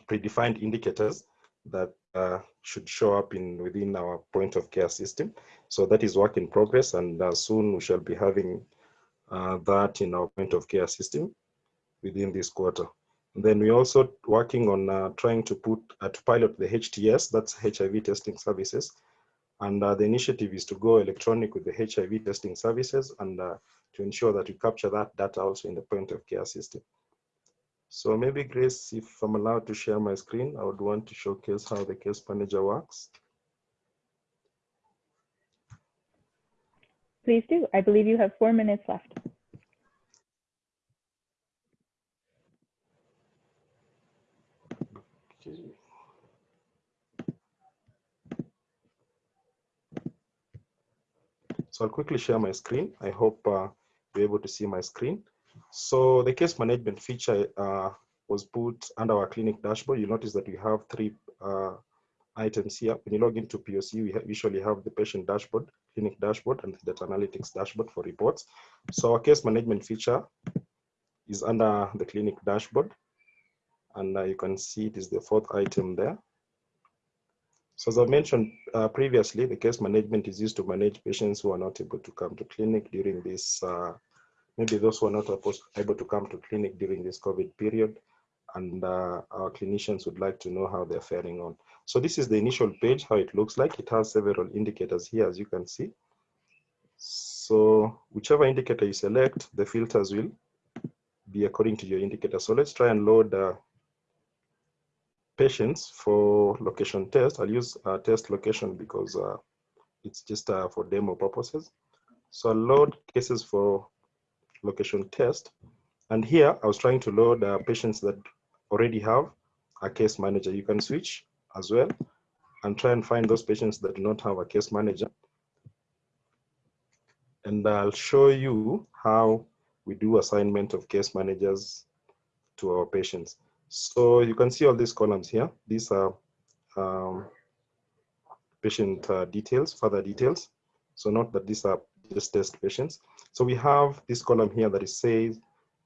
predefined indicators that uh, should show up in within our point of care system. So that is work in progress, and soon we shall be having that in our point of care system within this quarter. Then we're also working on uh, trying to put uh, to pilot the HTS, that's HIV testing services. And uh, the initiative is to go electronic with the HIV testing services and uh, to ensure that we capture that data also in the point of care system. So maybe Grace, if I'm allowed to share my screen, I would want to showcase how the case manager works. Please do. I believe you have four minutes left. So I'll quickly share my screen. I hope uh, you're able to see my screen. So the case management feature uh, was put under our clinic dashboard. You notice that we have three uh, items here. When you log into POC, we ha usually have the patient dashboard, clinic dashboard, and the data analytics dashboard for reports. So our case management feature is under the clinic dashboard. And uh, you can see it is the fourth item there. So as I mentioned uh, previously, the case management is used to manage patients who are not able to come to clinic during this, uh, maybe those who are not able to come to clinic during this COVID period. And uh, our clinicians would like to know how they're faring on. So this is the initial page, how it looks like. It has several indicators here, as you can see. So whichever indicator you select, the filters will be according to your indicator. So let's try and load uh, patients for location test. I'll use uh, test location because uh, it's just uh, for demo purposes. So I'll load cases for location test. And here I was trying to load uh, patients that already have a case manager. You can switch as well and try and find those patients that do not have a case manager. And I'll show you how we do assignment of case managers to our patients. So you can see all these columns here. These are um, patient uh, details, further details. So note that these are just test patients. So we have this column here that is says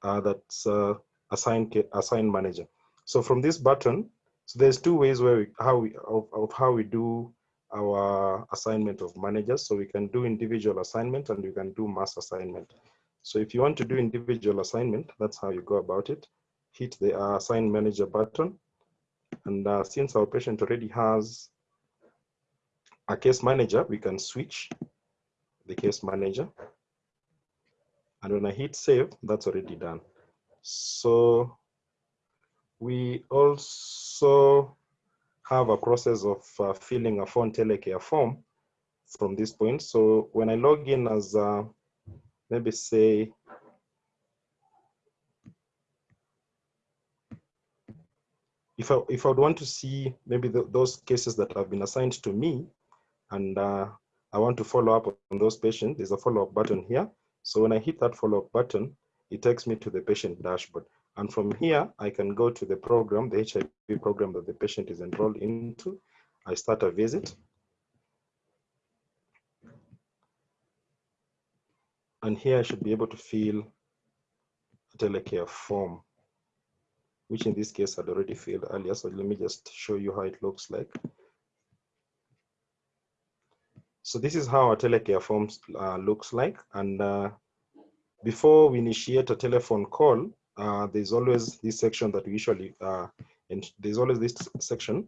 uh, that's uh, assign assign manager. So from this button, so there's two ways where we, how we of, of how we do our assignment of managers. So we can do individual assignment and we can do mass assignment. So if you want to do individual assignment, that's how you go about it. Hit the uh, assign manager button. And uh, since our patient already has a case manager, we can switch the case manager. And when I hit save, that's already done. So we also have a process of uh, filling a phone telecare form from this point. So when I log in as, uh, maybe say, if I, if I would want to see maybe the, those cases that have been assigned to me and uh, I want to follow up on those patients, there's a follow-up button here. So when I hit that follow-up button, it takes me to the patient dashboard. And from here, I can go to the program, the HIV program that the patient is enrolled into. I start a visit. And here I should be able to fill a telecare form, which in this case I'd already filled earlier. So let me just show you how it looks like. So this is how a telecare form uh, looks like. And uh, before we initiate a telephone call, uh, there's always this section that we usually, uh, and there's always this section.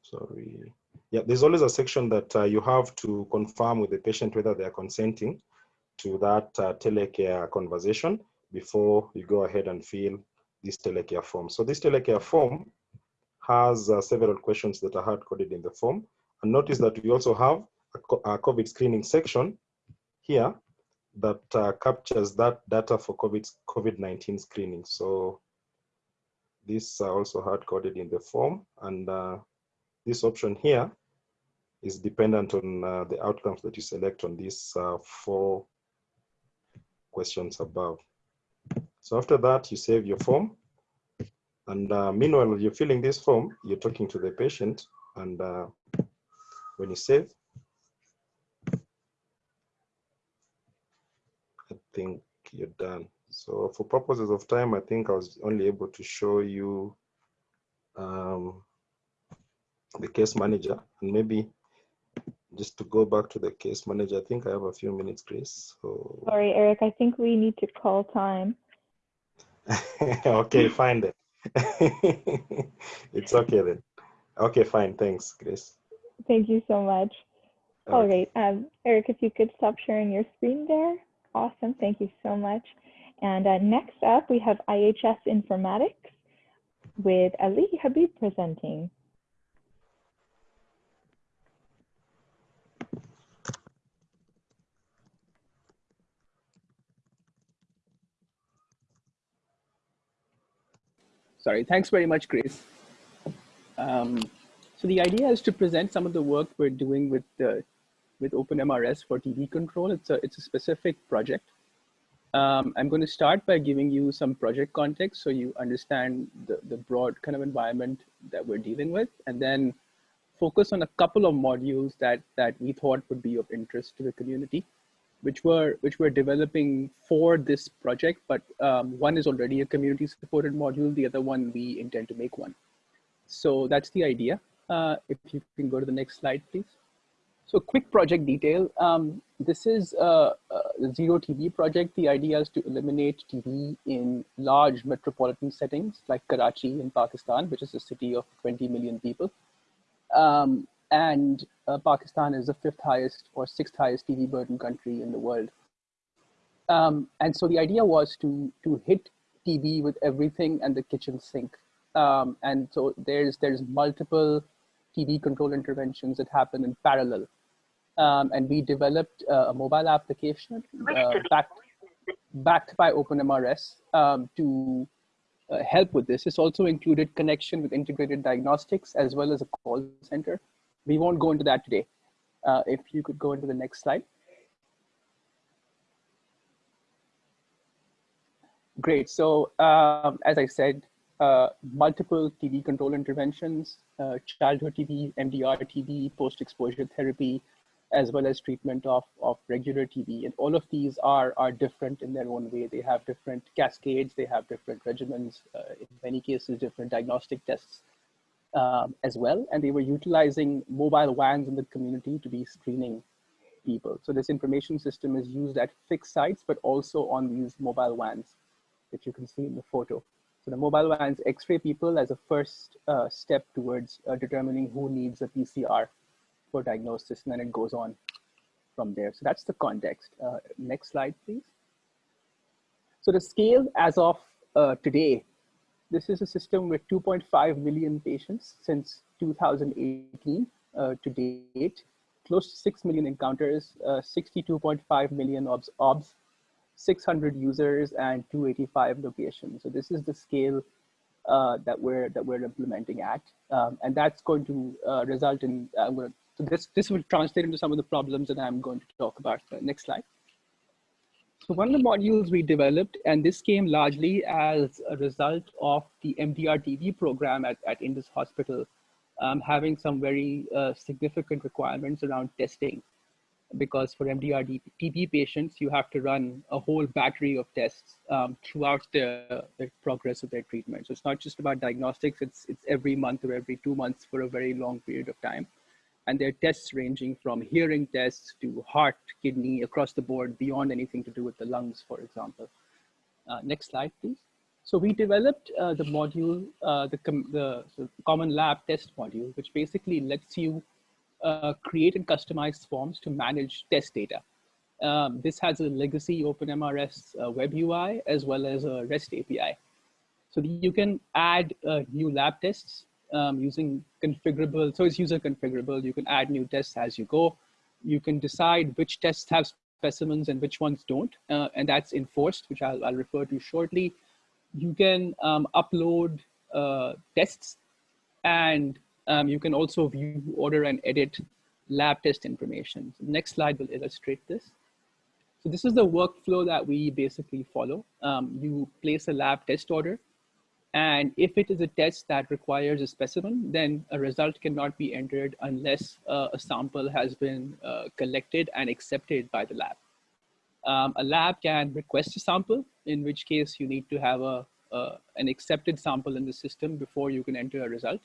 Sorry. Yeah, there's always a section that uh, you have to confirm with the patient whether they are consenting to that uh, telecare conversation before you go ahead and fill this telecare form. So this telecare form has uh, several questions that are hard coded in the form. And notice that we also have a COVID screening section here that uh, captures that data for COVID COVID-19 screening. So these are also hard coded in the form, and uh, this option here is dependent on uh, the outcomes that you select on these uh, four questions above. So after that, you save your form. And uh, meanwhile, you're filling this form, you're talking to the patient. And uh, when you save, I think you're done. So for purposes of time, I think I was only able to show you um, the case manager and maybe just to go back to the case manager, I think I have a few minutes, Chris. So... Sorry, Eric, I think we need to call time. okay, fine then. it's okay then. Okay, fine. Thanks, Chris. Thank you so much. Okay. All right, um, Eric, if you could stop sharing your screen there. Awesome, thank you so much. And uh, next up, we have IHS Informatics with Ali Habib presenting. Sorry, thanks very much, Grace. Um, so the idea is to present some of the work we're doing with the with OpenMRS for TB control. It's a, it's a specific project. Um, I'm going to start by giving you some project context so you understand the, the broad kind of environment that we're dealing with, and then focus on a couple of modules that, that we thought would be of interest to the community. Which were which we're developing for this project, but um, one is already a community supported module. The other one we intend to make one. So that's the idea. Uh, if you can go to the next slide, please. So quick project detail. Um, this is a, a, zero TB project. The idea is to eliminate TB in large metropolitan settings like Karachi in Pakistan, which is a city of 20 million people. Um, and uh, Pakistan is the fifth highest or sixth highest TB burden country in the world. Um, and so the idea was to, to hit TB with everything and the kitchen sink. Um, and so there's, there's multiple TB control interventions that happen in parallel. Um, and we developed uh, a mobile application uh, backed, backed by OpenMRS um, to uh, help with this. This also included connection with integrated diagnostics as well as a call center. We won't go into that today. Uh, if you could go into the next slide. Great. So um, as I said, uh, multiple TB control interventions, uh, childhood TB, MDR TB, post-exposure therapy, as well as treatment of, of regular TB. And all of these are, are different in their own way. They have different cascades, they have different regimens, uh, in many cases, different diagnostic tests um, as well. And they were utilizing mobile vans in the community to be screening people. So this information system is used at fixed sites, but also on these mobile vans that you can see in the photo. So the mobile vans x-ray people as a first uh, step towards uh, determining who needs a PCR for diagnosis, and then it goes on from there. So that's the context. Uh, next slide, please. So the scale as of uh, today, this is a system with 2.5 million patients since 2018 uh, to date, close to 6 million encounters, 62.5 uh, million obs, obs 600 users and 285 locations. So this is the scale uh, that we're that we're implementing at, um, and that's going to uh, result in. I'm going to, so this this will translate into some of the problems that I'm going to talk about. Uh, next slide. So one of the modules we developed, and this came largely as a result of the MDR-TB program at, at Indus Hospital, um, having some very uh, significant requirements around testing because for MDR TB patients, you have to run a whole battery of tests um, throughout the, the, progress of their treatment. So it's not just about diagnostics, it's, it's every month or every two months for a very long period of time. And their tests ranging from hearing tests to heart, kidney, across the board, beyond anything to do with the lungs, for example. Uh, next slide, please. So we developed uh, the module, uh, the, com the so common lab test module, which basically lets you uh, create and customize forms to manage test data. Um, this has a legacy OpenMRS uh, web UI as well as a REST API. So you can add uh, new lab tests um, using configurable, so it's user configurable. You can add new tests as you go. You can decide which tests have specimens and which ones don't, uh, and that's enforced, which I'll, I'll, refer to shortly. You can um, upload uh, tests and um, you can also view, order, and edit lab test information. So the next slide will illustrate this. So this is the workflow that we basically follow. Um, you place a lab test order, and if it is a test that requires a specimen, then a result cannot be entered unless uh, a sample has been uh, collected and accepted by the lab. Um, a lab can request a sample, in which case you need to have a, uh, an accepted sample in the system before you can enter a result.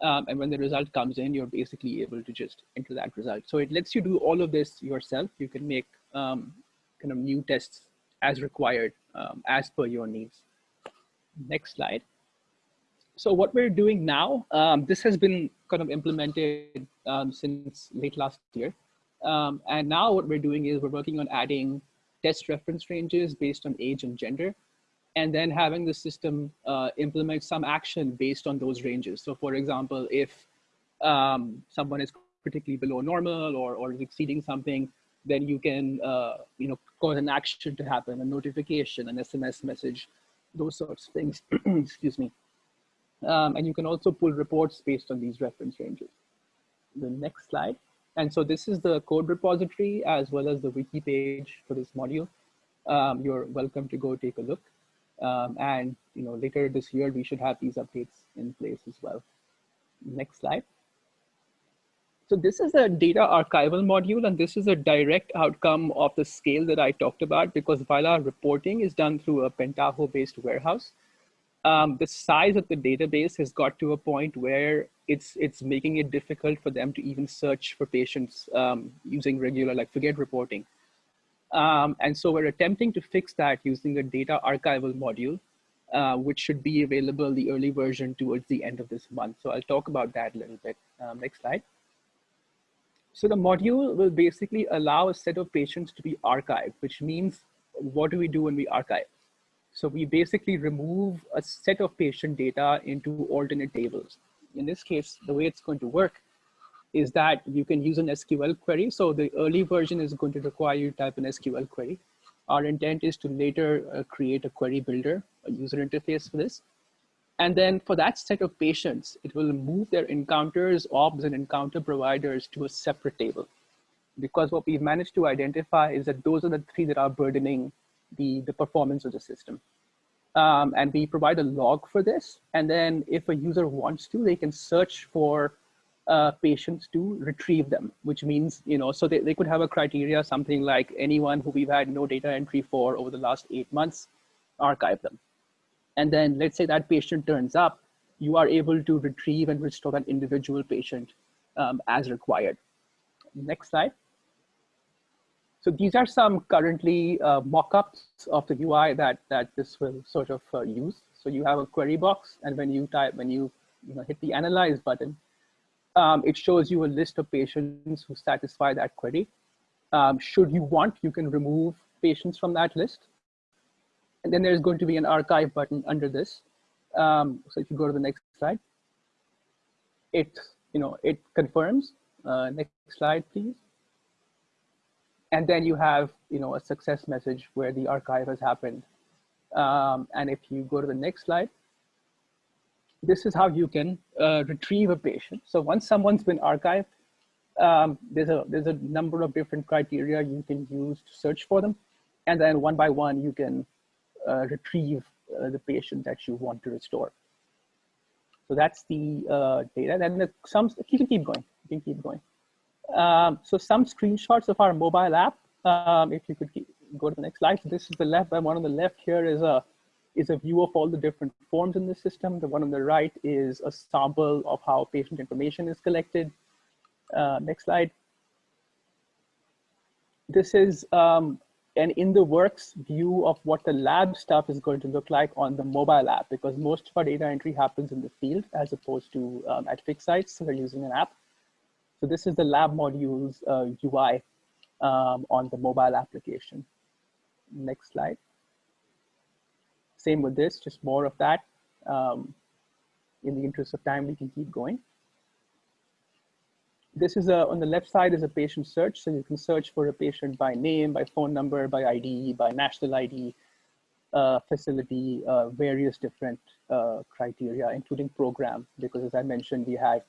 Um, and when the result comes in, you're basically able to just enter that result. So it lets you do all of this yourself. You can make um, kind of new tests as required, um, as per your needs. Next slide. So what we're doing now, um, this has been kind of implemented um, since late last year. Um, and now what we're doing is we're working on adding test reference ranges based on age and gender and then having the system uh, implement some action based on those ranges. So for example, if um, someone is critically below normal or, or exceeding something, then you can uh, you know, cause an action to happen, a notification, an SMS message, those sorts of things, excuse me. Um, and you can also pull reports based on these reference ranges. The next slide. And so this is the code repository as well as the wiki page for this module. Um, you're welcome to go take a look. Um, and you know, later this year, we should have these updates in place as well. Next slide. So this is a data archival module, and this is a direct outcome of the scale that I talked about because while our reporting is done through a Pentaho-based warehouse, um, the size of the database has got to a point where it's it's making it difficult for them to even search for patients um, using regular, like forget reporting. Um, and so we're attempting to fix that using a data archival module, uh, which should be available, the early version towards the end of this month. So I'll talk about that a little bit. Um, next slide. So the module will basically allow a set of patients to be archived, which means what do we do when we archive? So we basically remove a set of patient data into alternate tables. In this case, the way it's going to work is that you can use an SQL query. So the early version is going to require you to type an SQL query. Our intent is to later uh, create a query builder, a user interface for this. And then for that set of patients, it will move their encounters, OBS, and encounter providers to a separate table. Because what we've managed to identify is that those are the three that are burdening the, the performance of the system. Um, and we provide a log for this. And then if a user wants to, they can search for uh, patients to retrieve them, which means, you know, so they, they could have a criteria, something like anyone who we've had no data entry for over the last eight months, archive them. And then let's say that patient turns up, you are able to retrieve and restore that individual patient um, as required. Next slide. So these are some currently uh, mock-ups of the UI that, that this will sort of uh, use. So you have a query box, and when you type, when you, you know, hit the analyze button, um, it shows you a list of patients who satisfy that query. Um, should you want, you can remove patients from that list. And then there's going to be an archive button under this. Um, so if you go to the next slide, it, you know, it confirms. Uh, next slide, please. And then you have, you know, a success message where the archive has happened. Um, and if you go to the next slide, this is how you can uh, retrieve a patient. So once someone's been archived, um, there's a there's a number of different criteria you can use to search for them, and then one by one you can retrieve uh, the patient that you want to restore. So that's the uh, data. Then the, some you can keep going. You can keep going. Um, so some screenshots of our mobile app. Um, if you could keep, go to the next slide. So this is the left. One on the left here is a is a view of all the different forms in the system. The one on the right is a sample of how patient information is collected. Uh, next slide. This is um, an in the works view of what the lab stuff is going to look like on the mobile app because most of our data entry happens in the field as opposed to um, at fixed sites. So we're using an app. So this is the lab modules uh, UI um, on the mobile application. Next slide. Same with this, just more of that. Um, in the interest of time, we can keep going. This is a, on the left side is a patient search. So you can search for a patient by name, by phone number, by ID, by national ID, uh, facility, uh, various different uh, criteria, including program, because as I mentioned, we have,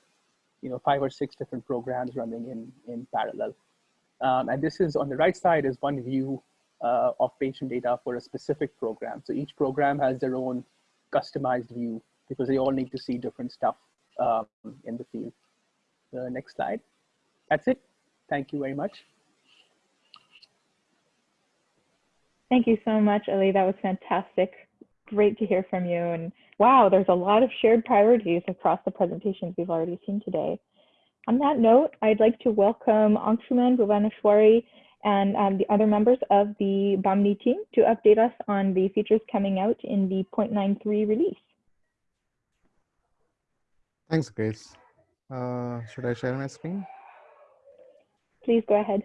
you know, five or six different programs running in, in parallel. Um, and this is on the right side is one view uh, of patient data for a specific program. So each program has their own customized view because they all need to see different stuff um, in the field. The next slide. That's it. Thank you very much. Thank you so much, Ali. That was fantastic. Great to hear from you. And wow, there's a lot of shared priorities across the presentations we've already seen today. On that note, I'd like to welcome Angshuman Bhuvaneshwari and um, the other members of the Bahmni team to update us on the features coming out in the 0.93 release. Thanks, Grace. Uh, should I share my screen? Please go ahead.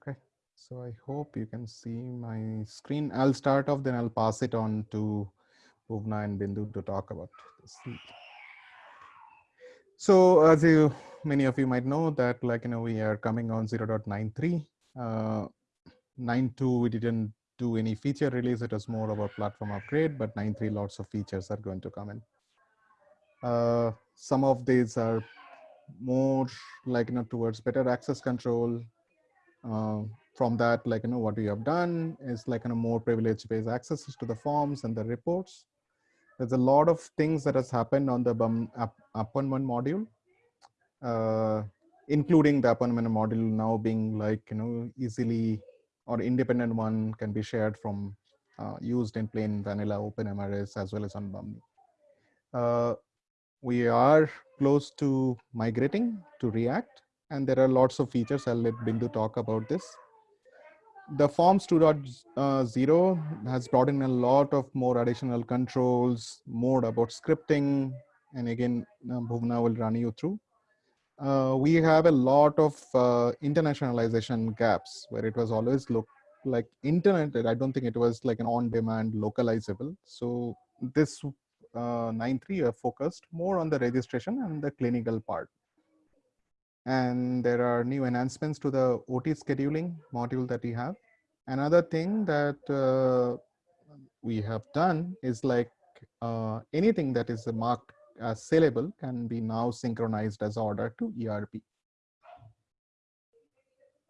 Okay, so I hope you can see my screen. I'll start off, then I'll pass it on to Bhuvna and Bindu to talk about this. So as you many of you might know that like you know we are coming on 0.93 uh 9.2 we didn't do any feature release it was more of a platform upgrade but 9.3 lots of features are going to come in. Uh some of these are more like you know towards better access control. Uh, from that like you know what we have done is like you know more privilege based access to the forms and the reports. There's a lot of things that has happened on the BUM app, appointment module, uh, including the appointment module now being like, you know, easily or independent one can be shared from uh, used in plain vanilla OpenMRS as well as on Bahmni. Uh, we are close to migrating to React and there are lots of features. I'll let Bindu talk about this the forms 2.0 has brought in a lot of more additional controls, more about scripting, and again, uh, Bhuvna will run you through. Uh, we have a lot of uh, internationalization gaps where it was always look like internet. I don't think it was like an on-demand localizable. So this uh, 9.3 are focused more on the registration and the clinical part and there are new enhancements to the OT scheduling module that we have. Another thing that uh, we have done is like uh, anything that is marked as saleable can be now synchronized as order to ERP.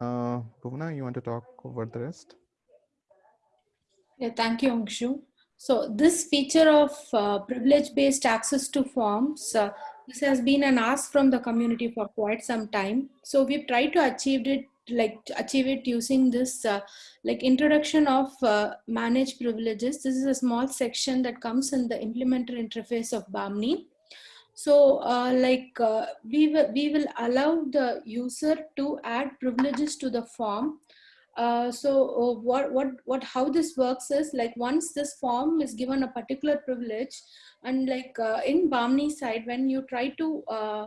Uh, Bhuvna, you want to talk over the rest? Yeah, thank you, Angshu. So this feature of uh, privilege-based access to forms uh, this has been an ask from the community for quite some time. So we've tried to achieve it like achieve it using this uh, like introduction of uh, managed privileges. This is a small section that comes in the implementer interface of BAHMNI. So uh, like uh, we, will, we will allow the user to add privileges to the form. Uh, so uh, what what what how this works is like once this form is given a particular privilege and like uh, in Bahmni side when you try to uh,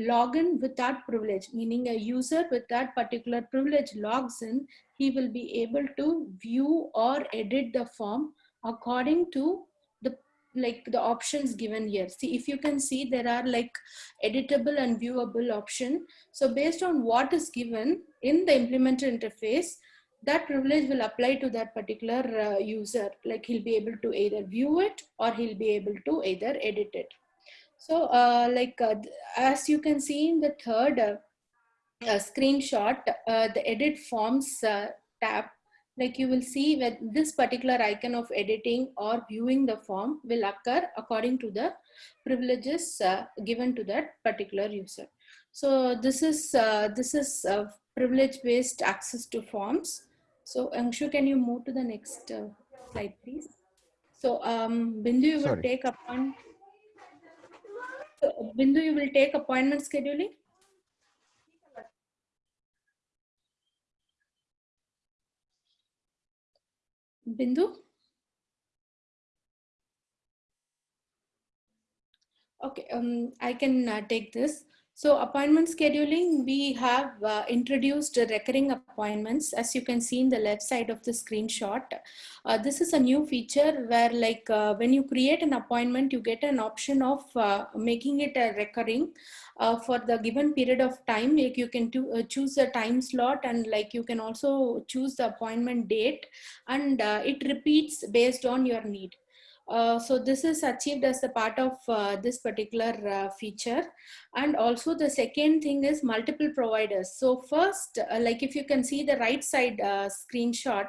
log in with that privilege meaning a user with that particular privilege logs in he will be able to view or edit the form according to like the options given here see if you can see there are like editable and viewable option so based on what is given in the implementer interface, that privilege will apply to that particular uh, user. Like he'll be able to either view it or he'll be able to either edit it. So uh, like uh, as you can see in the third uh, uh, screenshot, uh, the edit forms tab, like you will see that this particular icon of editing or viewing the form will occur according to the privileges given to that particular user. So this is this is privilege-based access to forms. So Angshu, can you move to the next uh, slide, please? So um, Bindu, you will Sorry. take upon. So, Bindu, you will take appointment scheduling. Bindu? Okay, um, I can uh, take this. So appointment scheduling, we have uh, introduced recurring appointments as you can see in the left side of the screenshot. Uh, this is a new feature where like uh, when you create an appointment, you get an option of uh, making it a recurring uh, for the given period of time. Like you can uh, choose a time slot and like you can also choose the appointment date and it repeats based on your need. Uh, so this is achieved as a part of uh, this particular uh, feature. And also the second thing is multiple providers. So first, uh, like if you can see the right side uh, screenshot,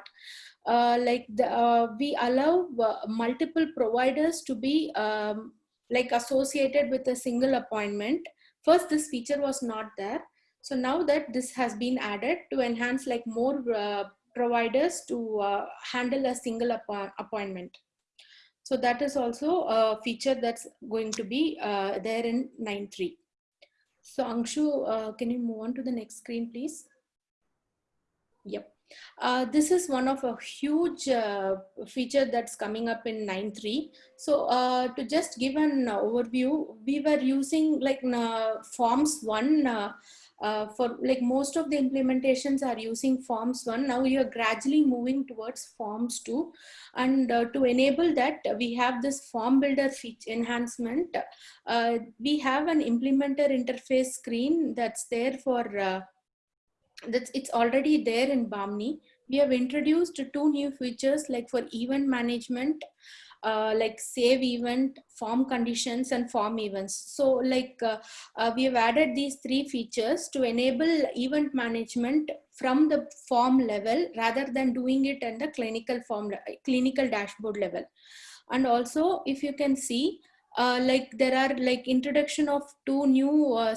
like the, we allow multiple providers to be um, like associated with a single appointment. First, this feature was not there. So now that this has been added to enhance like more providers to handle a single app appointment. So that is also a feature that's going to be uh, there in 9.3. So Angshu, uh, can you move on to the next screen, please? Yep. Uh, this is one of a huge uh, feature that's coming up in 9.3. So uh, to just give an overview, we were using like uh, forms one uh, for like most of the implementations are using forms one. Now you're gradually moving towards forms two. And uh, to enable that we have this form builder feature enhancement. Uh, we have an implementer interface screen that's there for uh, that's it's already there in Bahmni we have introduced two new features like for event management uh, like save event, form conditions, and form events. So like uh, uh, we have added these three features to enable event management from the form level rather than doing it at the clinical form, clinical dashboard level. And also, if you can see, uh, like there are like introduction of two new uh,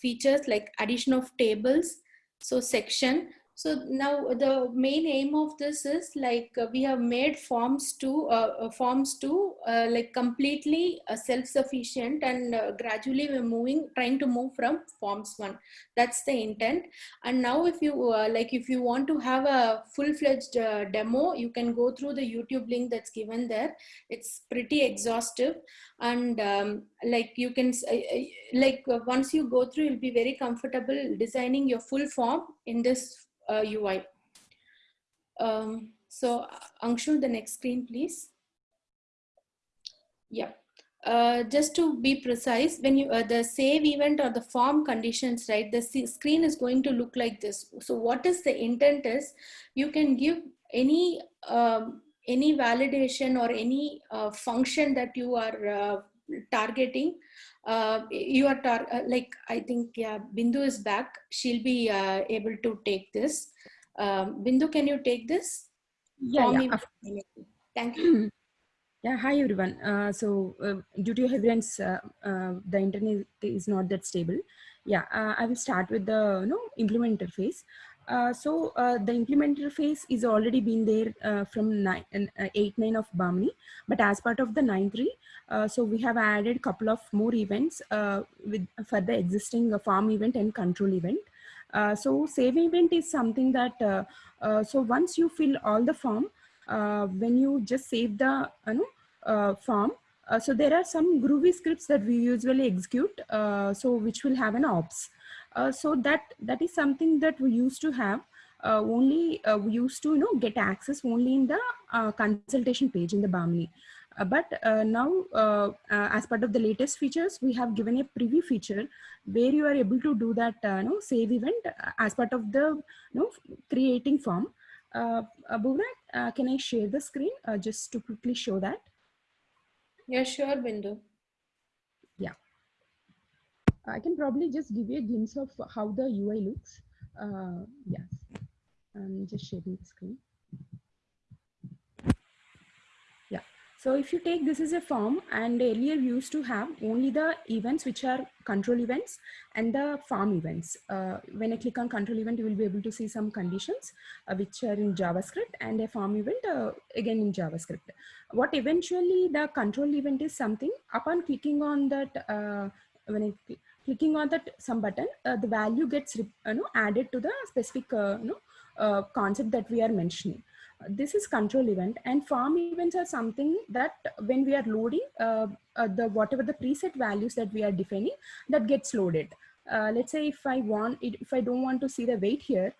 features like addition of tables, so section, so now the main aim of this is like uh, we have made forms to uh, uh forms to uh, like completely uh, self-sufficient and uh, gradually we're moving trying to move from forms one. That's the intent. And now if you like if you want to have a full-fledged demo, you can go through the YouTube link that's given there. It's pretty exhaustive and um, like you can like once you go through, you'll be very comfortable designing your full form in this uh, UI. Um, so Angshu, the next screen, please. Yeah. Uh, just to be precise, when you uh, the save event or the form conditions, right, the screen is going to look like this. So what is the intent is you can give any um, any validation or any uh, function that you are uh, targeting uh, you are tar uh, like I think yeah Bindu is back. She'll be uh, able to take this. Um, Bindu can you take this? Yeah, yeah. thank you. Yeah hi everyone. Uh, so uh, due to everyone's uh, the internet is not that stable. Yeah I will start with the you know implement interface uh, so uh, the implementer phase is already been there uh, from nine, uh, 8 9 of Bahmni. But as part of the 9 3 uh, so we have added couple of more events with for the existing form event and control event. So save event is something that so once you fill all the form when you just save the you know form so there are some groovy scripts that we usually execute so which will have an ops so that that is something that we used to have uh, only uh, we used to you know get access only in the uh, consultation page in the Bahmni. Uh, but uh, now as part of the latest features we have given a preview feature where you are able to do that you know save event as part of the you know creating form uh, can I share the screen just to quickly show that? Yeah, sure, Bindu. I can probably just give you a glimpse of how the UI looks. Uh, yes, I'm just sharing the screen. Yeah, so if you take this as a form and earlier we used to have only the events which are control events and the form events. Uh, when I click on control event, you will be able to see some conditions uh, which are in JavaScript and a form event uh, again in JavaScript. What eventually the control event is something upon clicking on that uh, when I clicking on that some button, uh, the value gets you know, added to the specific uh, you know, uh, concept that we are mentioning. This is control event and form events are something that when we are loading uh, uh, the whatever the preset values that we are defining that gets loaded. Uh, let's say if I want it, if I don't want to see the weight here,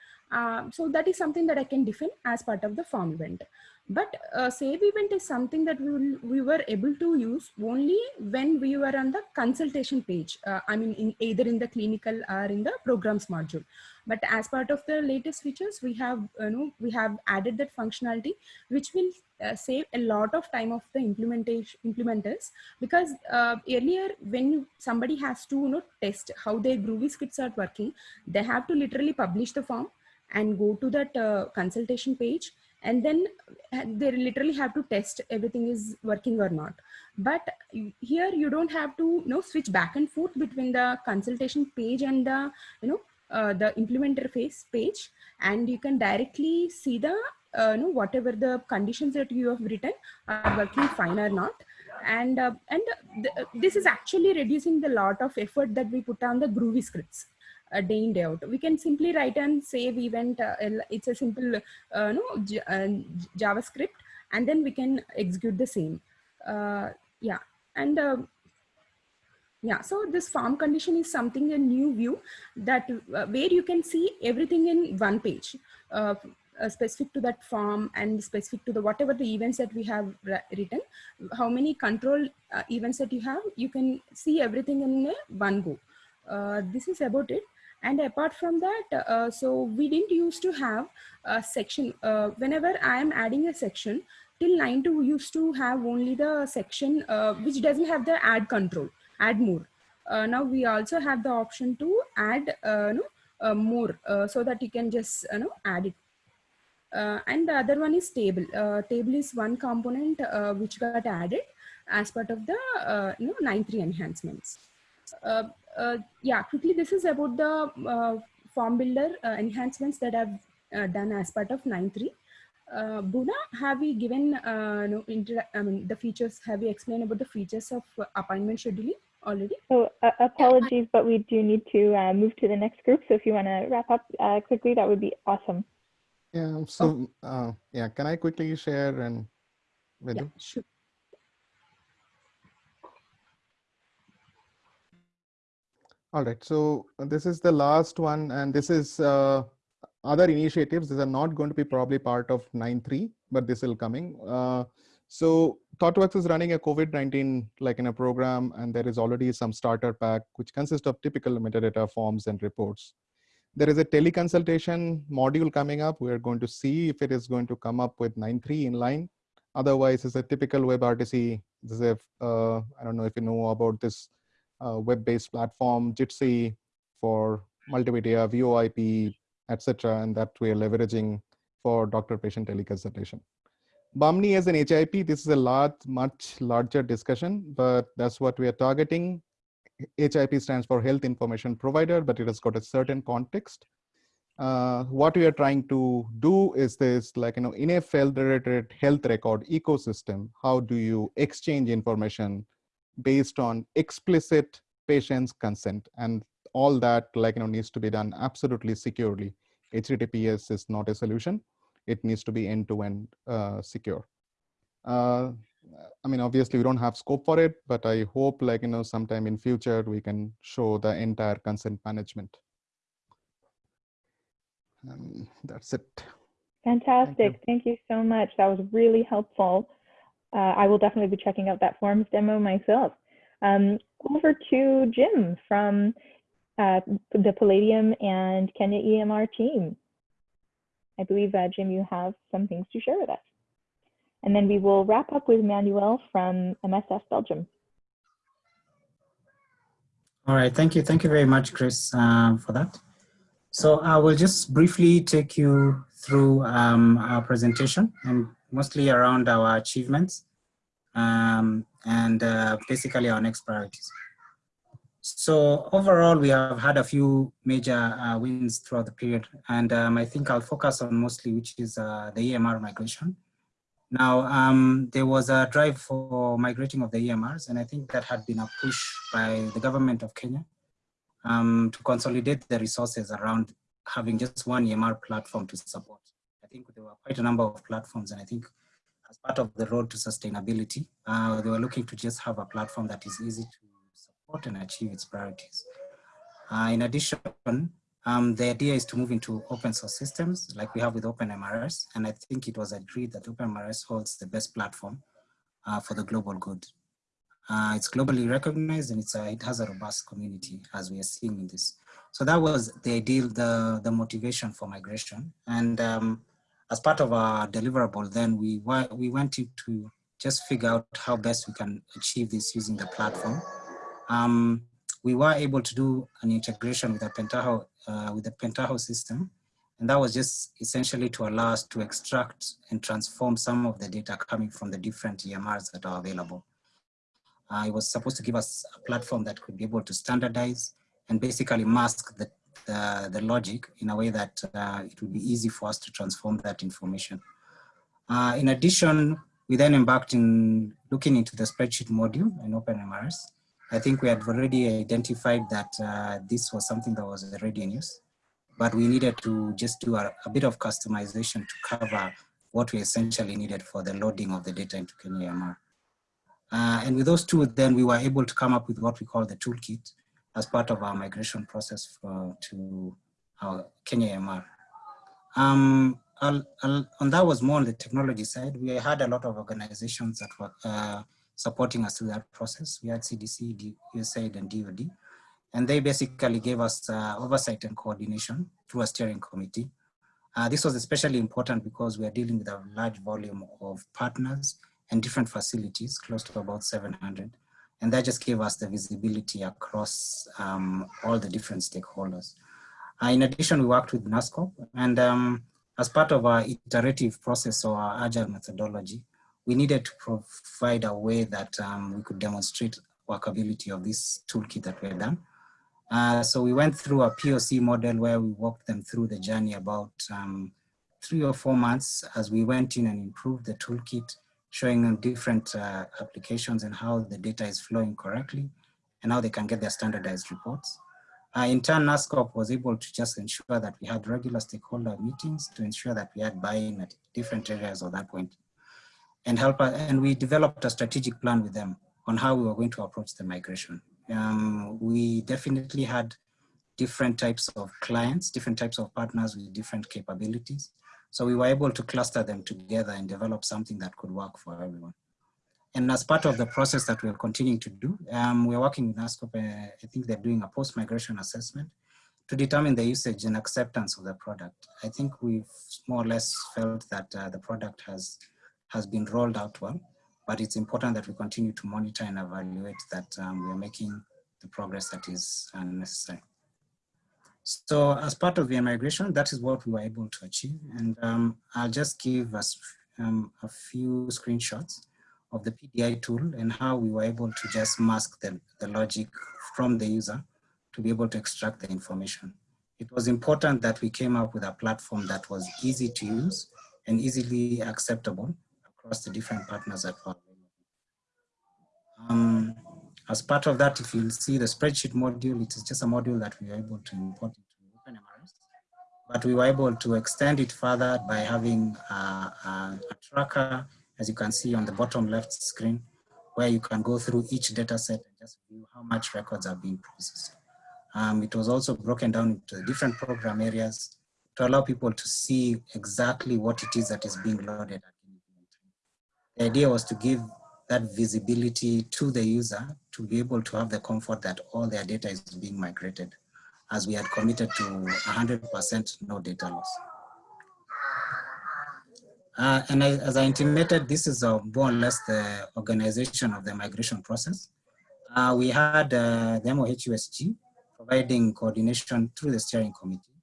so that is something that I can define as part of the form event. But uh, save event is something that we, will, we were able to use only when we were on the consultation page. Uh, I mean, in either in the clinical or in the programs module. But as part of the latest features, we have, you know, we have added that functionality, which will uh, save a lot of time of the implementation implementers. Because uh, earlier, when somebody has to, you know, test how their Groovy scripts are working, they have to literally publish the form and go to that uh, consultation page and then uh, they literally have to test everything is working or not. But here you don't have to you know switch back and forth between the consultation page and the you know uh, the implementer phase page. And you can directly see the uh, you know whatever the conditions that you have written are working fine or not. And uh, and th this is actually reducing the lot of effort that we put on the groovy scripts a day in day out. We can simply write and save event uh, it's a simple uh, no uh, javascript and then we can execute the same. Uh, yeah and uh, yeah so this form condition is something a new view that where you can see everything in one page uh, specific to that form and specific to the whatever the events that we have written how many control uh, events that you have you can see everything in one go. Uh, this is about it and apart from that, uh, so we didn't used to have a section. Uh, whenever I am adding a section, till 9.2 we used to have only the section uh, which doesn't have the add control, add more. Uh, now we also have the option to add uh, no, uh, more so that you can just you know, add it and the other one is table. Table is one component which got added as part of the you know 9.3 enhancements. Uh, yeah, quickly, this is about the form builder enhancements that I've done as part of 9.3. Uh, Bhuvna, have we given uh, no, I mean, the features, have we explained about the features of uh, appointment scheduling already? So uh, apologies, but we do need to uh, move to the next group. So if you want to wrap up uh, quickly, that would be awesome. Yeah, so uh, yeah, can I quickly share and with yeah, you? sure. All right, so this is the last one, and this is uh, other initiatives. These are not going to be probably part of 9.3, but this will coming. Uh, so ThoughtWorks is running a COVID-19 like in a program, and there is already some starter pack, which consists of typical metadata forms and reports. There is a teleconsultation module coming up. We're going to see if it is going to come up with 9.3 in line. Otherwise, it's a typical WebRTC. This is uh, I don't know if you know about this web-based platform, Jitsi for multimedia, VoIP, etc. And that we are leveraging for doctor-patient teleconsultation. Bahmni as an HIP, this is a large, much larger discussion, but that's what we are targeting. HIP stands for Health Information Provider, but it has got a certain context. Uh, what we are trying to do is this, like, you know, in a federated health record ecosystem, how do you exchange information based on explicit patient's consent? And all that, like, you know, needs to be done absolutely securely. HTTPS is not a solution. It needs to be end-to-end -end, uh, secure. Uh, I mean, obviously we don't have scope for it, but I hope like, you know, sometime in future, we can show the entire consent management. And that's it. Fantastic. Thank you. Thank you, so much. That was really helpful. Uh, I will definitely be checking out that forms demo myself. Um, over to Jim from uh, the Palladium and Kenya EMR team. I believe, uh, Jim, you have some things to share with us. And then we will wrap up with Manuel from MSF Belgium. All right, thank you. Thank you very much, Chris, uh, for that. So I will just briefly take you through um, our presentation and mostly around our achievements um, and uh, basically our next priorities. So overall, we have had a few major uh, wins throughout the period, and um, I think I'll focus on mostly which is uh, the EMR migration. Now, um, there was a drive for migrating of the EMRs, and I think that had been a push by the government of Kenya um, to consolidate the resources around having just one EMR platform to support. Think there were quite a number of platforms, and I think as part of the road to sustainability, uh, they were looking to just have a platform that is easy to support and achieve its priorities. Uh, in addition, um, the idea is to move into open source systems like we have with OpenMRS, and I think it was agreed that OpenMRS holds the best platform uh, for the global good. Uh, it's globally recognized and it's a, it has a robust community as we are seeing in this. So that was the ideal, the, the motivation for migration. And um, as part of our deliverable, then we, we went to just figure out how best we can achieve this using the platform um, we were able to do an integration with the Pentaho, uh, with the Pentaho system. And that was just essentially to allow us to extract and transform some of the data coming from the different EMRs that are available. Uh, it was supposed to give us a platform that could be able to standardize and basically mask the, the, the logic in a way that uh, it would be easy for us to transform that information. Uh, in addition, we then embarked in looking into the spreadsheet module in OpenMRS. I think we had already identified that uh, this was something that was already in use, but we needed to just do a, a, bit of customization to cover what we essentially needed for the loading of the data into Kenya EMR. Uh, and with those two, then we were able to come up with what we call the toolkit as part of our migration process for, to our Kenya EMR. Um, I'll, I'll, and that was more on the technology side. We had a lot of organizations that were uh, supporting us through that process. We had CDC, USAID, and DoD. And they basically gave us uh, oversight and coordination through a steering committee. Uh, this was especially important because we are dealing with a large volume of partners and different facilities, close to about 700. And that just gave us the visibility across um, all the different stakeholders. Uh, in addition, we worked with NASCOP and um, as part of our iterative process or our agile methodology, we needed to provide a way that um, we could demonstrate workability of this toolkit that we had done. Uh, so we went through a POC model where we walked them through the journey about um, three or four months as we went in and improved the toolkit, showing them different uh, applications and how the data is flowing correctly and how they can get their standardized reports. Uh, in turn, NASCOP was able to just ensure that we had regular stakeholder meetings to ensure that we had buy-in at different areas of that point and help us, and we developed a strategic plan with them on how we were going to approach the migration. Um, we definitely had different types of clients, different types of partners with different capabilities. So we were able to cluster them together and develop something that could work for everyone. And as part of the process that we're continuing to do, um, we're working with NASCOP, uh, I think they're doing a post-migration assessment to determine the usage and acceptance of the product. I think we've more or less felt that uh, the product has, has been rolled out well, but it's important that we continue to monitor and evaluate that um, we're making the progress that is necessary. So as part of the migration, that is what we were able to achieve. And um, I'll just give us um, a few screenshots of the PDI tool and how we were able to just mask the, the logic from the user to be able to extract the information. It was important that we came up with a platform that was easy to use and easily acceptable across the different partners that as part of that, if you see the spreadsheet module, it is just a module that we were able to import into OpenMRS, but we were able to extend it further by having a, a, a tracker, as you can see on the bottom left screen, where you can go through each data set and just view how much records are being processed. Um, it was also broken down into different program areas to allow people to see exactly what it is that is being loaded the idea was to give that visibility to the user to be able to have the comfort that all their data is being migrated as we had committed to 100% no data loss. Uh, and I, as I intimated, this is uh, more or less the organization of the migration process. Uh, we had uh, the MOHUSG providing coordination through the steering committee.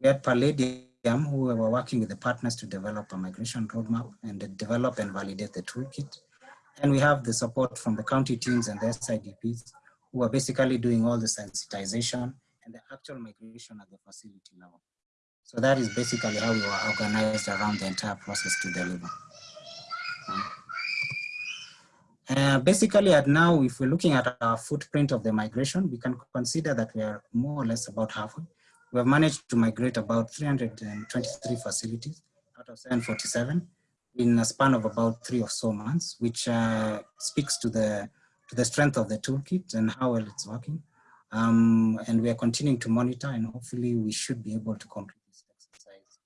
We had Palladium who were working with the partners to develop a migration roadmap and develop and validate the toolkit. And we have the support from the county teams and the SIDPs who are basically doing all the sensitization and the actual migration at the facility level. So that is basically how we were organized around the entire process to deliver. Uh, basically at now, if we're looking at our footprint of the migration, we can consider that we are more or less about halfway. We have managed to migrate about 323 facilities out of 747 in a span of about three or so months, which uh, speaks to the to the strength of the toolkit and how well it's working. Um, and we are continuing to monitor and hopefully we should be able to complete this exercise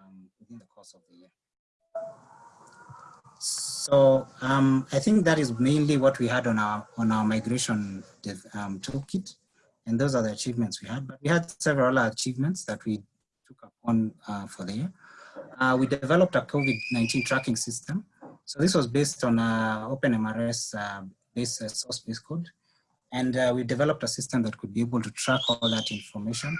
um, within the course of the year. So um, I think that is mainly what we had on our on our migration um, toolkit. And those are the achievements we had. But we had several other achievements that we took upon uh, for the year. Uh, we developed a COVID-19 tracking system. So this was based on uh, OpenMRS uh, based uh, source-based code. And uh, we developed a system that could be able to track all that information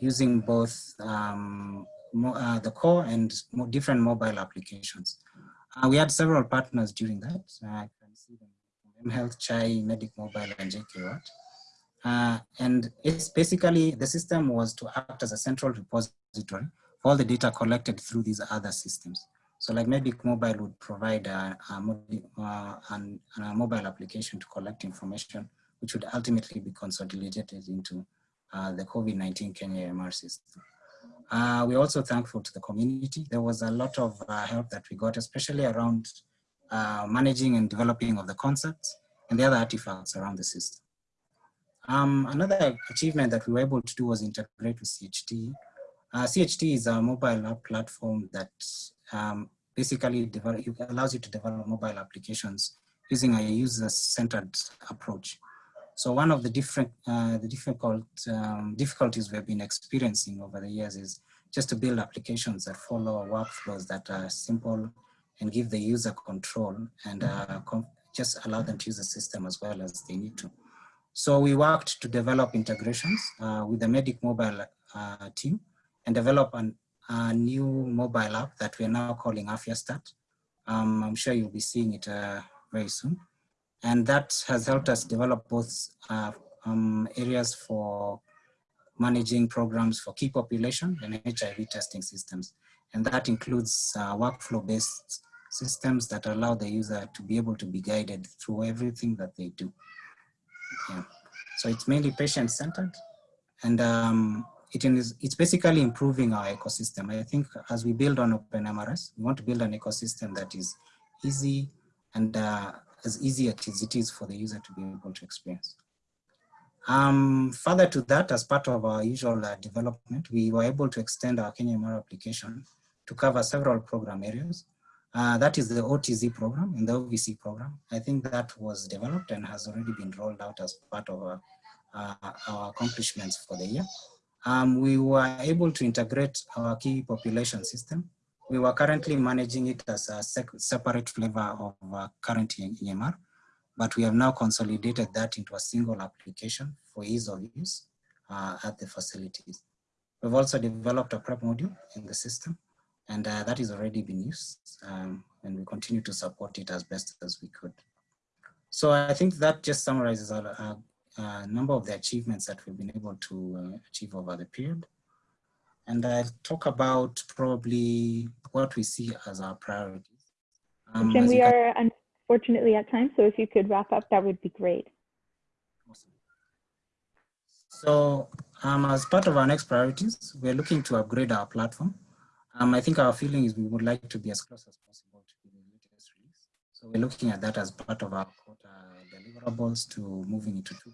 using both um, uh, the core and different mobile applications. we had several partners during that. I can see them from mHealth, Chai, Medic Mobile, and JKWatt. Uh, and it's basically, the system was to act as a central repository all the data collected through these other systems. So like Medic Mobile would provide a, a, uh, an, a, mobile application to collect information, which would ultimately be consolidated into uh, the COVID-19 Kenya EMR system. Uh, we're also thankful to the community. There was a lot of uh, help that we got, especially around uh, managing and developing of the concepts and the other artifacts around the system. Um, another achievement that we were able to do was integrate with CHT. Uh, CHT is a mobile app platform that um, basically allows you to develop mobile applications using a user-centered approach. So one of the different uh, the difficult um, difficulties we've been experiencing over the years is just to build applications that follow workflows that are simple and give the user control and uh, just allow them to use the system as well as they need to. So we worked to develop integrations uh, with the Medic Mobile uh, team and develop an a new mobile app that we're now calling AfyaStat. Um, I'm sure you'll be seeing it uh, very soon. And that has helped us develop both uh, um, areas for managing programs for key population and HIV testing systems. And that includes uh, workflow-based systems that allow the user to be able to be guided through everything that they do. Yeah. So it's mainly patient-centered and um, it is, it's basically improving our ecosystem. I think as we build on OpenMRS, we want to build an ecosystem that is easy and uh, as easy as it is for the user to be able to experience. Um, further to that, as part of our usual uh, development, we were able to extend our Kenya MR application to cover several program areas. Uh, that is the OTZ program and the OVC program. I think that was developed and has already been rolled out as part of our, uh, our accomplishments for the year. Um, we were able to integrate our key population system. We were currently managing it as a separate flavor of uh, current EMR, but we have now consolidated that into a single application for ease of use uh, at the facilities. We've also developed a PrEP module in the system and uh, that has already been used um, and we continue to support it as best as we could. So I think that just summarizes a, a, a number of the achievements that we've been able to uh, achieve over the period. And I'll talk about probably what we see as our priorities. Um, Jim, we are unfortunately at time, so if you could wrap up, that would be great. Awesome. So um, as part of our next priorities, we're looking to upgrade our platform um, I think our feeling is we would like to be as close as possible to the latest release. So we're looking at that as part of our quarter deliverables to moving into 2.0.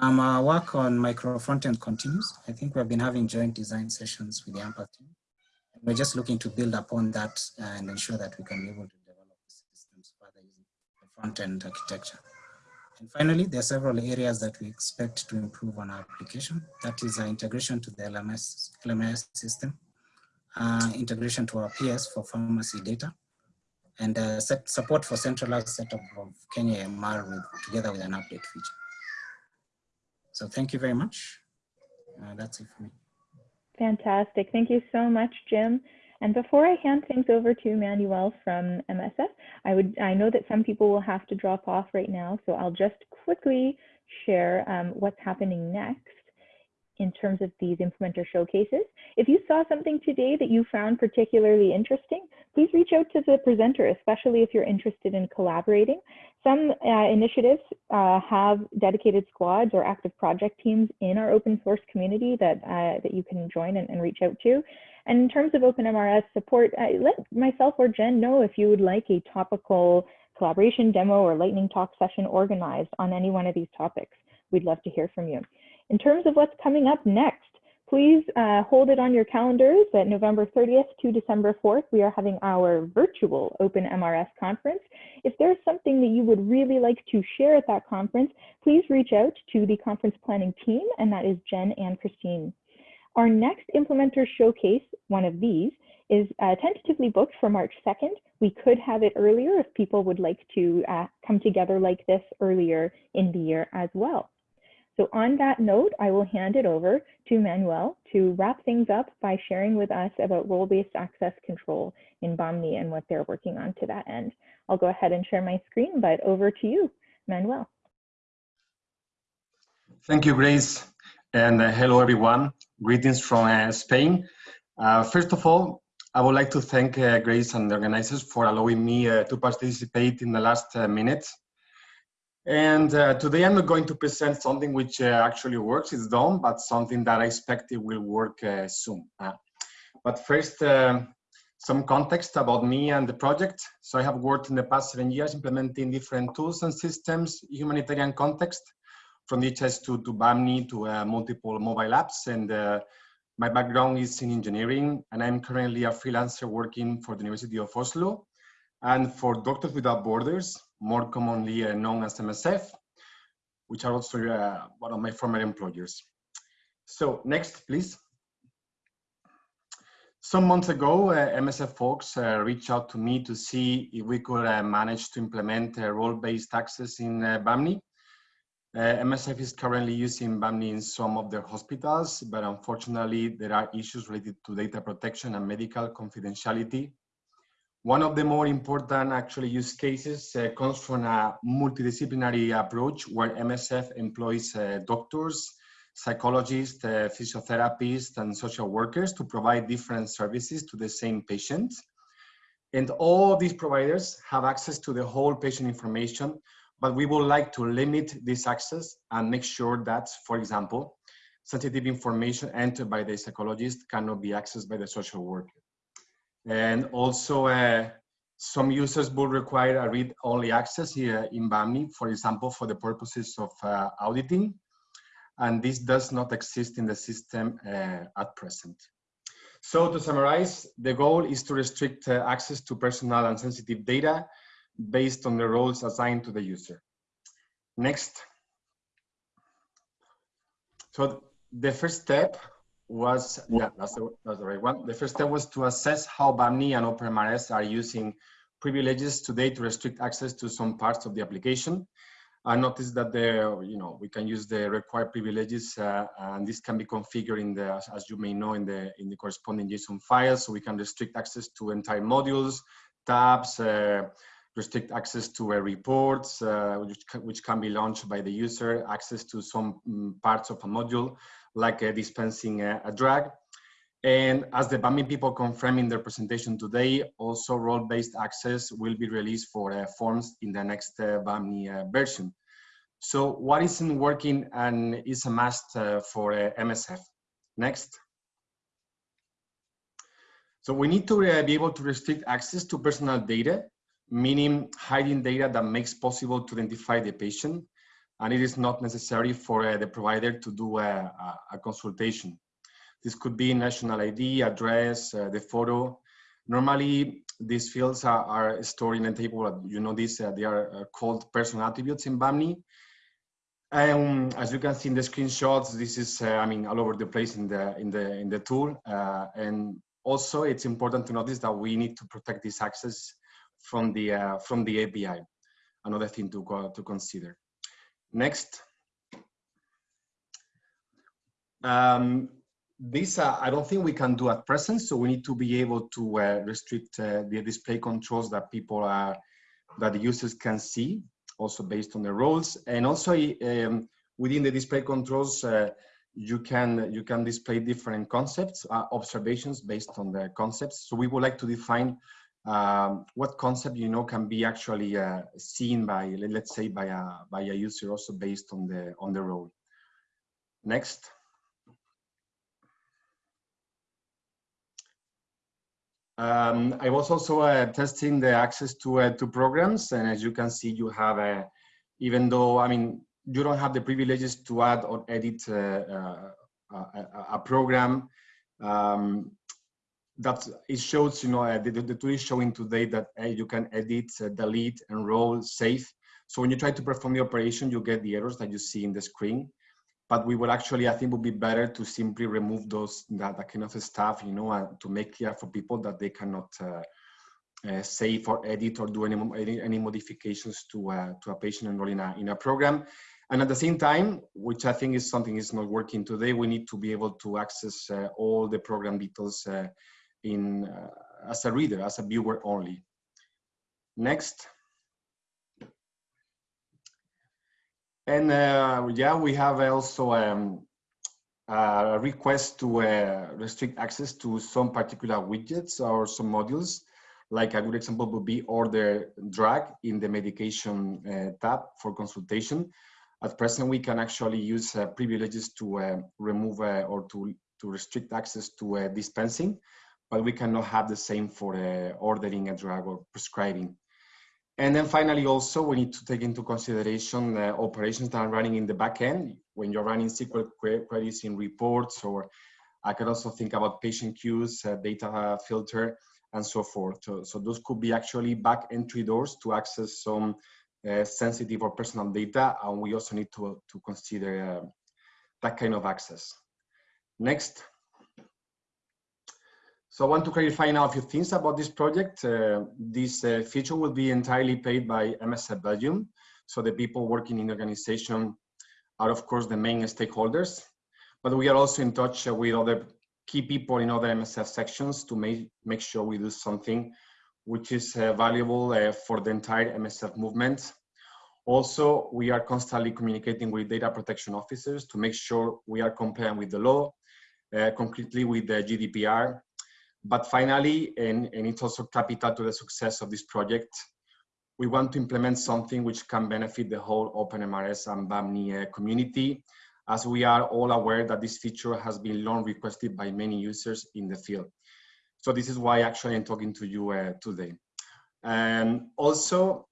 Um, our work on micro frontend continues. I think we've been having joint design sessions with the AMPATH team. We're just looking to build upon that and ensure that we can be able to develop the systems further using the front-end architecture. And finally, there are several areas that we expect to improve on our application. That is our integration to the LMS, LMS system, uh, integration to our PS for pharmacy data, and uh, support for centralized setup of KenyaEMR with, together with an update feature. So thank you very much. Uh, that's it for me. Fantastic. Thank you so much, Jim. And before I hand things over to Manuel from MSF, I would I know that some people will have to drop off right now, so I'll just quickly share um, what's happening next in terms of these implementer showcases. If you saw something today that you found particularly interesting, please reach out to the presenter, especially if you're interested in collaborating. Some uh, initiatives uh, have dedicated squads or active project teams in our open source community that, uh, that you can join and, and, reach out to. And in terms of OpenMRS support, let myself or Jen know if you would like a topical collaboration demo or lightning talk session organized on any one of these topics. We'd love to hear from you. In terms of what's coming up next, please uh, hold it on your calendars that November 30th to December 4th, we are having our virtual OpenMRS conference. If there's something that you would really like to share at that conference, please reach out to the conference planning team, and that is Jen and Christine. Our next implementer showcase, one of these, is uh, tentatively booked for March 2nd. We could have it earlier if people would like to uh, come together like this earlier in the year as well. So on that note, I will hand it over to Manuel to wrap things up by sharing with us about role-based access control in Bahmni and what they're working on to that end. I'll go ahead and share my screen, but over to you, Manuel. Thank you, Grace. And uh, hello, everyone. Greetings from uh, Spain. Uh, first of all, I would like to thank uh, Grace and the organizers for allowing me uh, to participate in the last uh, minutes and uh, today I'm going to present something which uh, actually works, it's done, but something that I expect it will work uh, soon. Uh, but first, um, some context about me and the project. So I have worked in the past seven years implementing different tools and systems, humanitarian context, from DHIS to, to Bahmni to uh, multiple mobile apps. And uh, my background is in engineering, and I'm currently a freelancer working for the University of Oslo and for Doctors Without Borders, more commonly uh, known as MSF, which are also uh, one of my former employers. So next, please. Some months ago, uh, MSF folks uh, reached out to me to see if we could uh, manage to implement role-based access in uh, Bahmni. Uh, MSF is currently using Bahmni in some of their hospitals, but unfortunately there are issues related to data protection and medical confidentiality. One of the more important actually use cases uh, comes from a multidisciplinary approach where MSF employs uh, doctors, psychologists, uh, physiotherapists, and social workers to provide different services to the same patient. And all these providers have access to the whole patient information, but we would like to limit this access and make sure that, for example, sensitive information entered by the psychologist cannot be accessed by the social worker. And also, uh, some users will require a read-only access here in Bahmni, for example, for the purposes of uh, auditing. And this does not exist in the system uh, at present. So to summarize, the goal is to restrict uh, access to personal and sensitive data based on the roles assigned to the user. Next. So the first step was, yeah, that's the, that's the right one. The first step was to assess how Bahmni and OpenMRS are using privileges today to restrict access to some parts of the application. I noticed that the, you know, we can use the required privileges uh, and this can be configured in the, as you may know, in the, in the corresponding JSON files. So we can restrict access to entire modules, tabs, uh, restrict access to uh, reports, uh, which, which can be launched by the user, access to some um, parts of a module, like uh, dispensing a drug. And as the Bahmni people confirm in their presentation today, also role-based access will be released for uh, forms in the next uh, Bahmni uh, version. So what isn't working and is a must for MSF? Next. So we need to be able to restrict access to personal data, meaning hiding data that makes possible to identify the patient. And it is not necessary for the provider to do a, a, consultation. This could be national ID, address, uh, the photo. Normally, these fields are, are, stored in a table. You know this, uh, they are uh, called personal attributes in Bahmni. Um, as you can see in the screenshots, this is, uh, I mean, all over the place in the in the in the tool. Uh, and also, it's important to notice that we need to protect this access from the uh, from the API. Another thing to to consider. Next. Um, this uh, I don't think we can do at present. So we need to be able to uh, restrict uh, the display controls that people are, that the users can see, also based on the roles. And also um, within the display controls, uh, you can you can display different concepts, uh, observations based on the concepts. So we would like to define um, what concept you know can be actually uh, seen by let's say by a by a user also based on the on the role. Next. Um, I was also uh, testing the access to uh, to programs, and as you can see, you have a, even though I mean you don't have the privileges to add or edit uh, uh a, a, program. Um, that it shows, you know, uh, the, the tool is showing today that uh, you can edit, delete, enroll, save. So when you try to perform the operation, you get the errors that you see in the screen but we will actually, I think would be better to simply remove those, that, that kind of stuff, you know, to make clear for people that they cannot uh, uh, save or edit or do any, any, any modifications to, uh, to a patient enrolled in a, in a program. And at the same time, which I think is something is not working today, we need to be able to access uh, all the program details uh, in uh, as a reader, as a viewer only. Next. And uh, yeah, we have also um, a request to uh, restrict access to some particular widgets or some modules. Like a good example would be order drag in the medication uh, tab for consultation. At present, we can actually use uh, privileges to uh, remove uh, or to, to restrict access to dispensing, but we cannot have the same for ordering a drug or prescribing. And then finally, also, we need to take into consideration uh, operations that are running in the backend when you're running SQL queries in reports, or I can also think about patient queues, uh, data filter, and so forth. So, so, those could be actually back entry doors to access some uh, sensitive or personal data, and we also need to, to consider uh, that kind of access. Next. So I want to clarify now a few things about this project. Uh, this uh, feature will be entirely paid by MSF Belgium. So the people working in the organization are of course the main stakeholders, but we are also in touch with other key people in other MSF sections to make, make sure we do something which is uh, valuable uh, for the entire MSF movement. Also, we are constantly communicating with data protection officers to make sure we are compliant with the law, uh, concretely with the GDPR. But finally, and, and it's also capital to the success of this project, we want to implement something which can benefit the whole OpenMRS and Bahmni uh, community, as we are all aware that this feature has been long requested by many users in the field. So this is why actually I'm talking to you uh, today. And also,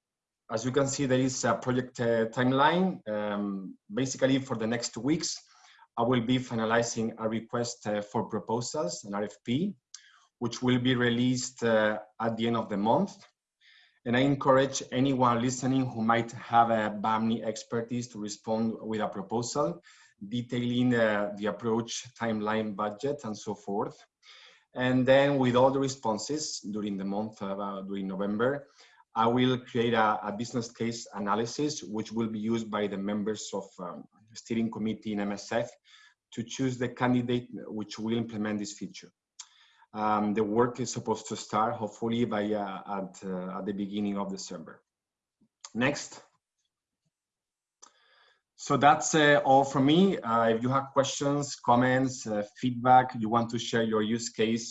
as you can see, there is a project uh, timeline. Um, basically, for the next two weeks, I will be finalizing a request uh, for proposals, an RFP, which will be released uh, at the end of the month. And I encourage anyone listening who might have a Bahmni expertise to respond with a proposal detailing uh, the approach, timeline, budget, and so forth. And then with all the responses during the month, uh, during November, I will create a, a, business case analysis, which will be used by the members of um, steering committee in MSF to choose the candidate which will implement this feature. Um, the work is supposed to start hopefully by uh, at, uh, at the beginning of December. Next. So that's uh, all from me. Uh, if you have questions, comments, uh, feedback, you want to share your use case,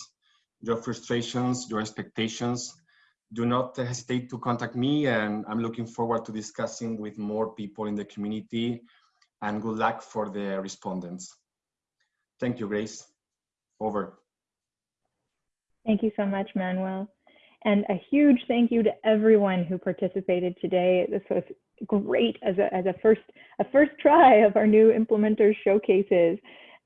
your frustrations, your expectations, do not hesitate to contact me and I'm looking forward to discussing with more people in the community and good luck for the respondents. Thank you, Grace. Over. Thank you so much, Manuel. And a huge thank you to everyone who participated today. This was great as a, as a first a first try of our new implementers showcases.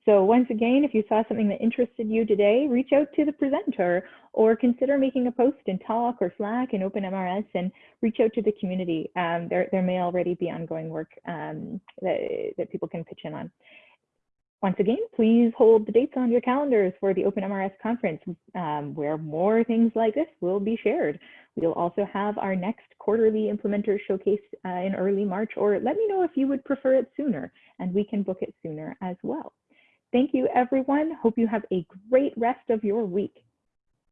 So once again, if you saw something that interested you today, reach out to the presenter or consider making a post in Talk or Slack in OpenMRS and reach out to the community. Um, there, there may already be ongoing work um, that, that people can pitch in on. Once again, please hold the dates on your calendars for the OpenMRS conference, um, where more things like this will be shared. We'll also have our next quarterly implementer showcase uh, in early March, or let me know if you would prefer it sooner, and we can book it sooner as well. Thank you, everyone. Hope you have a great rest of your week.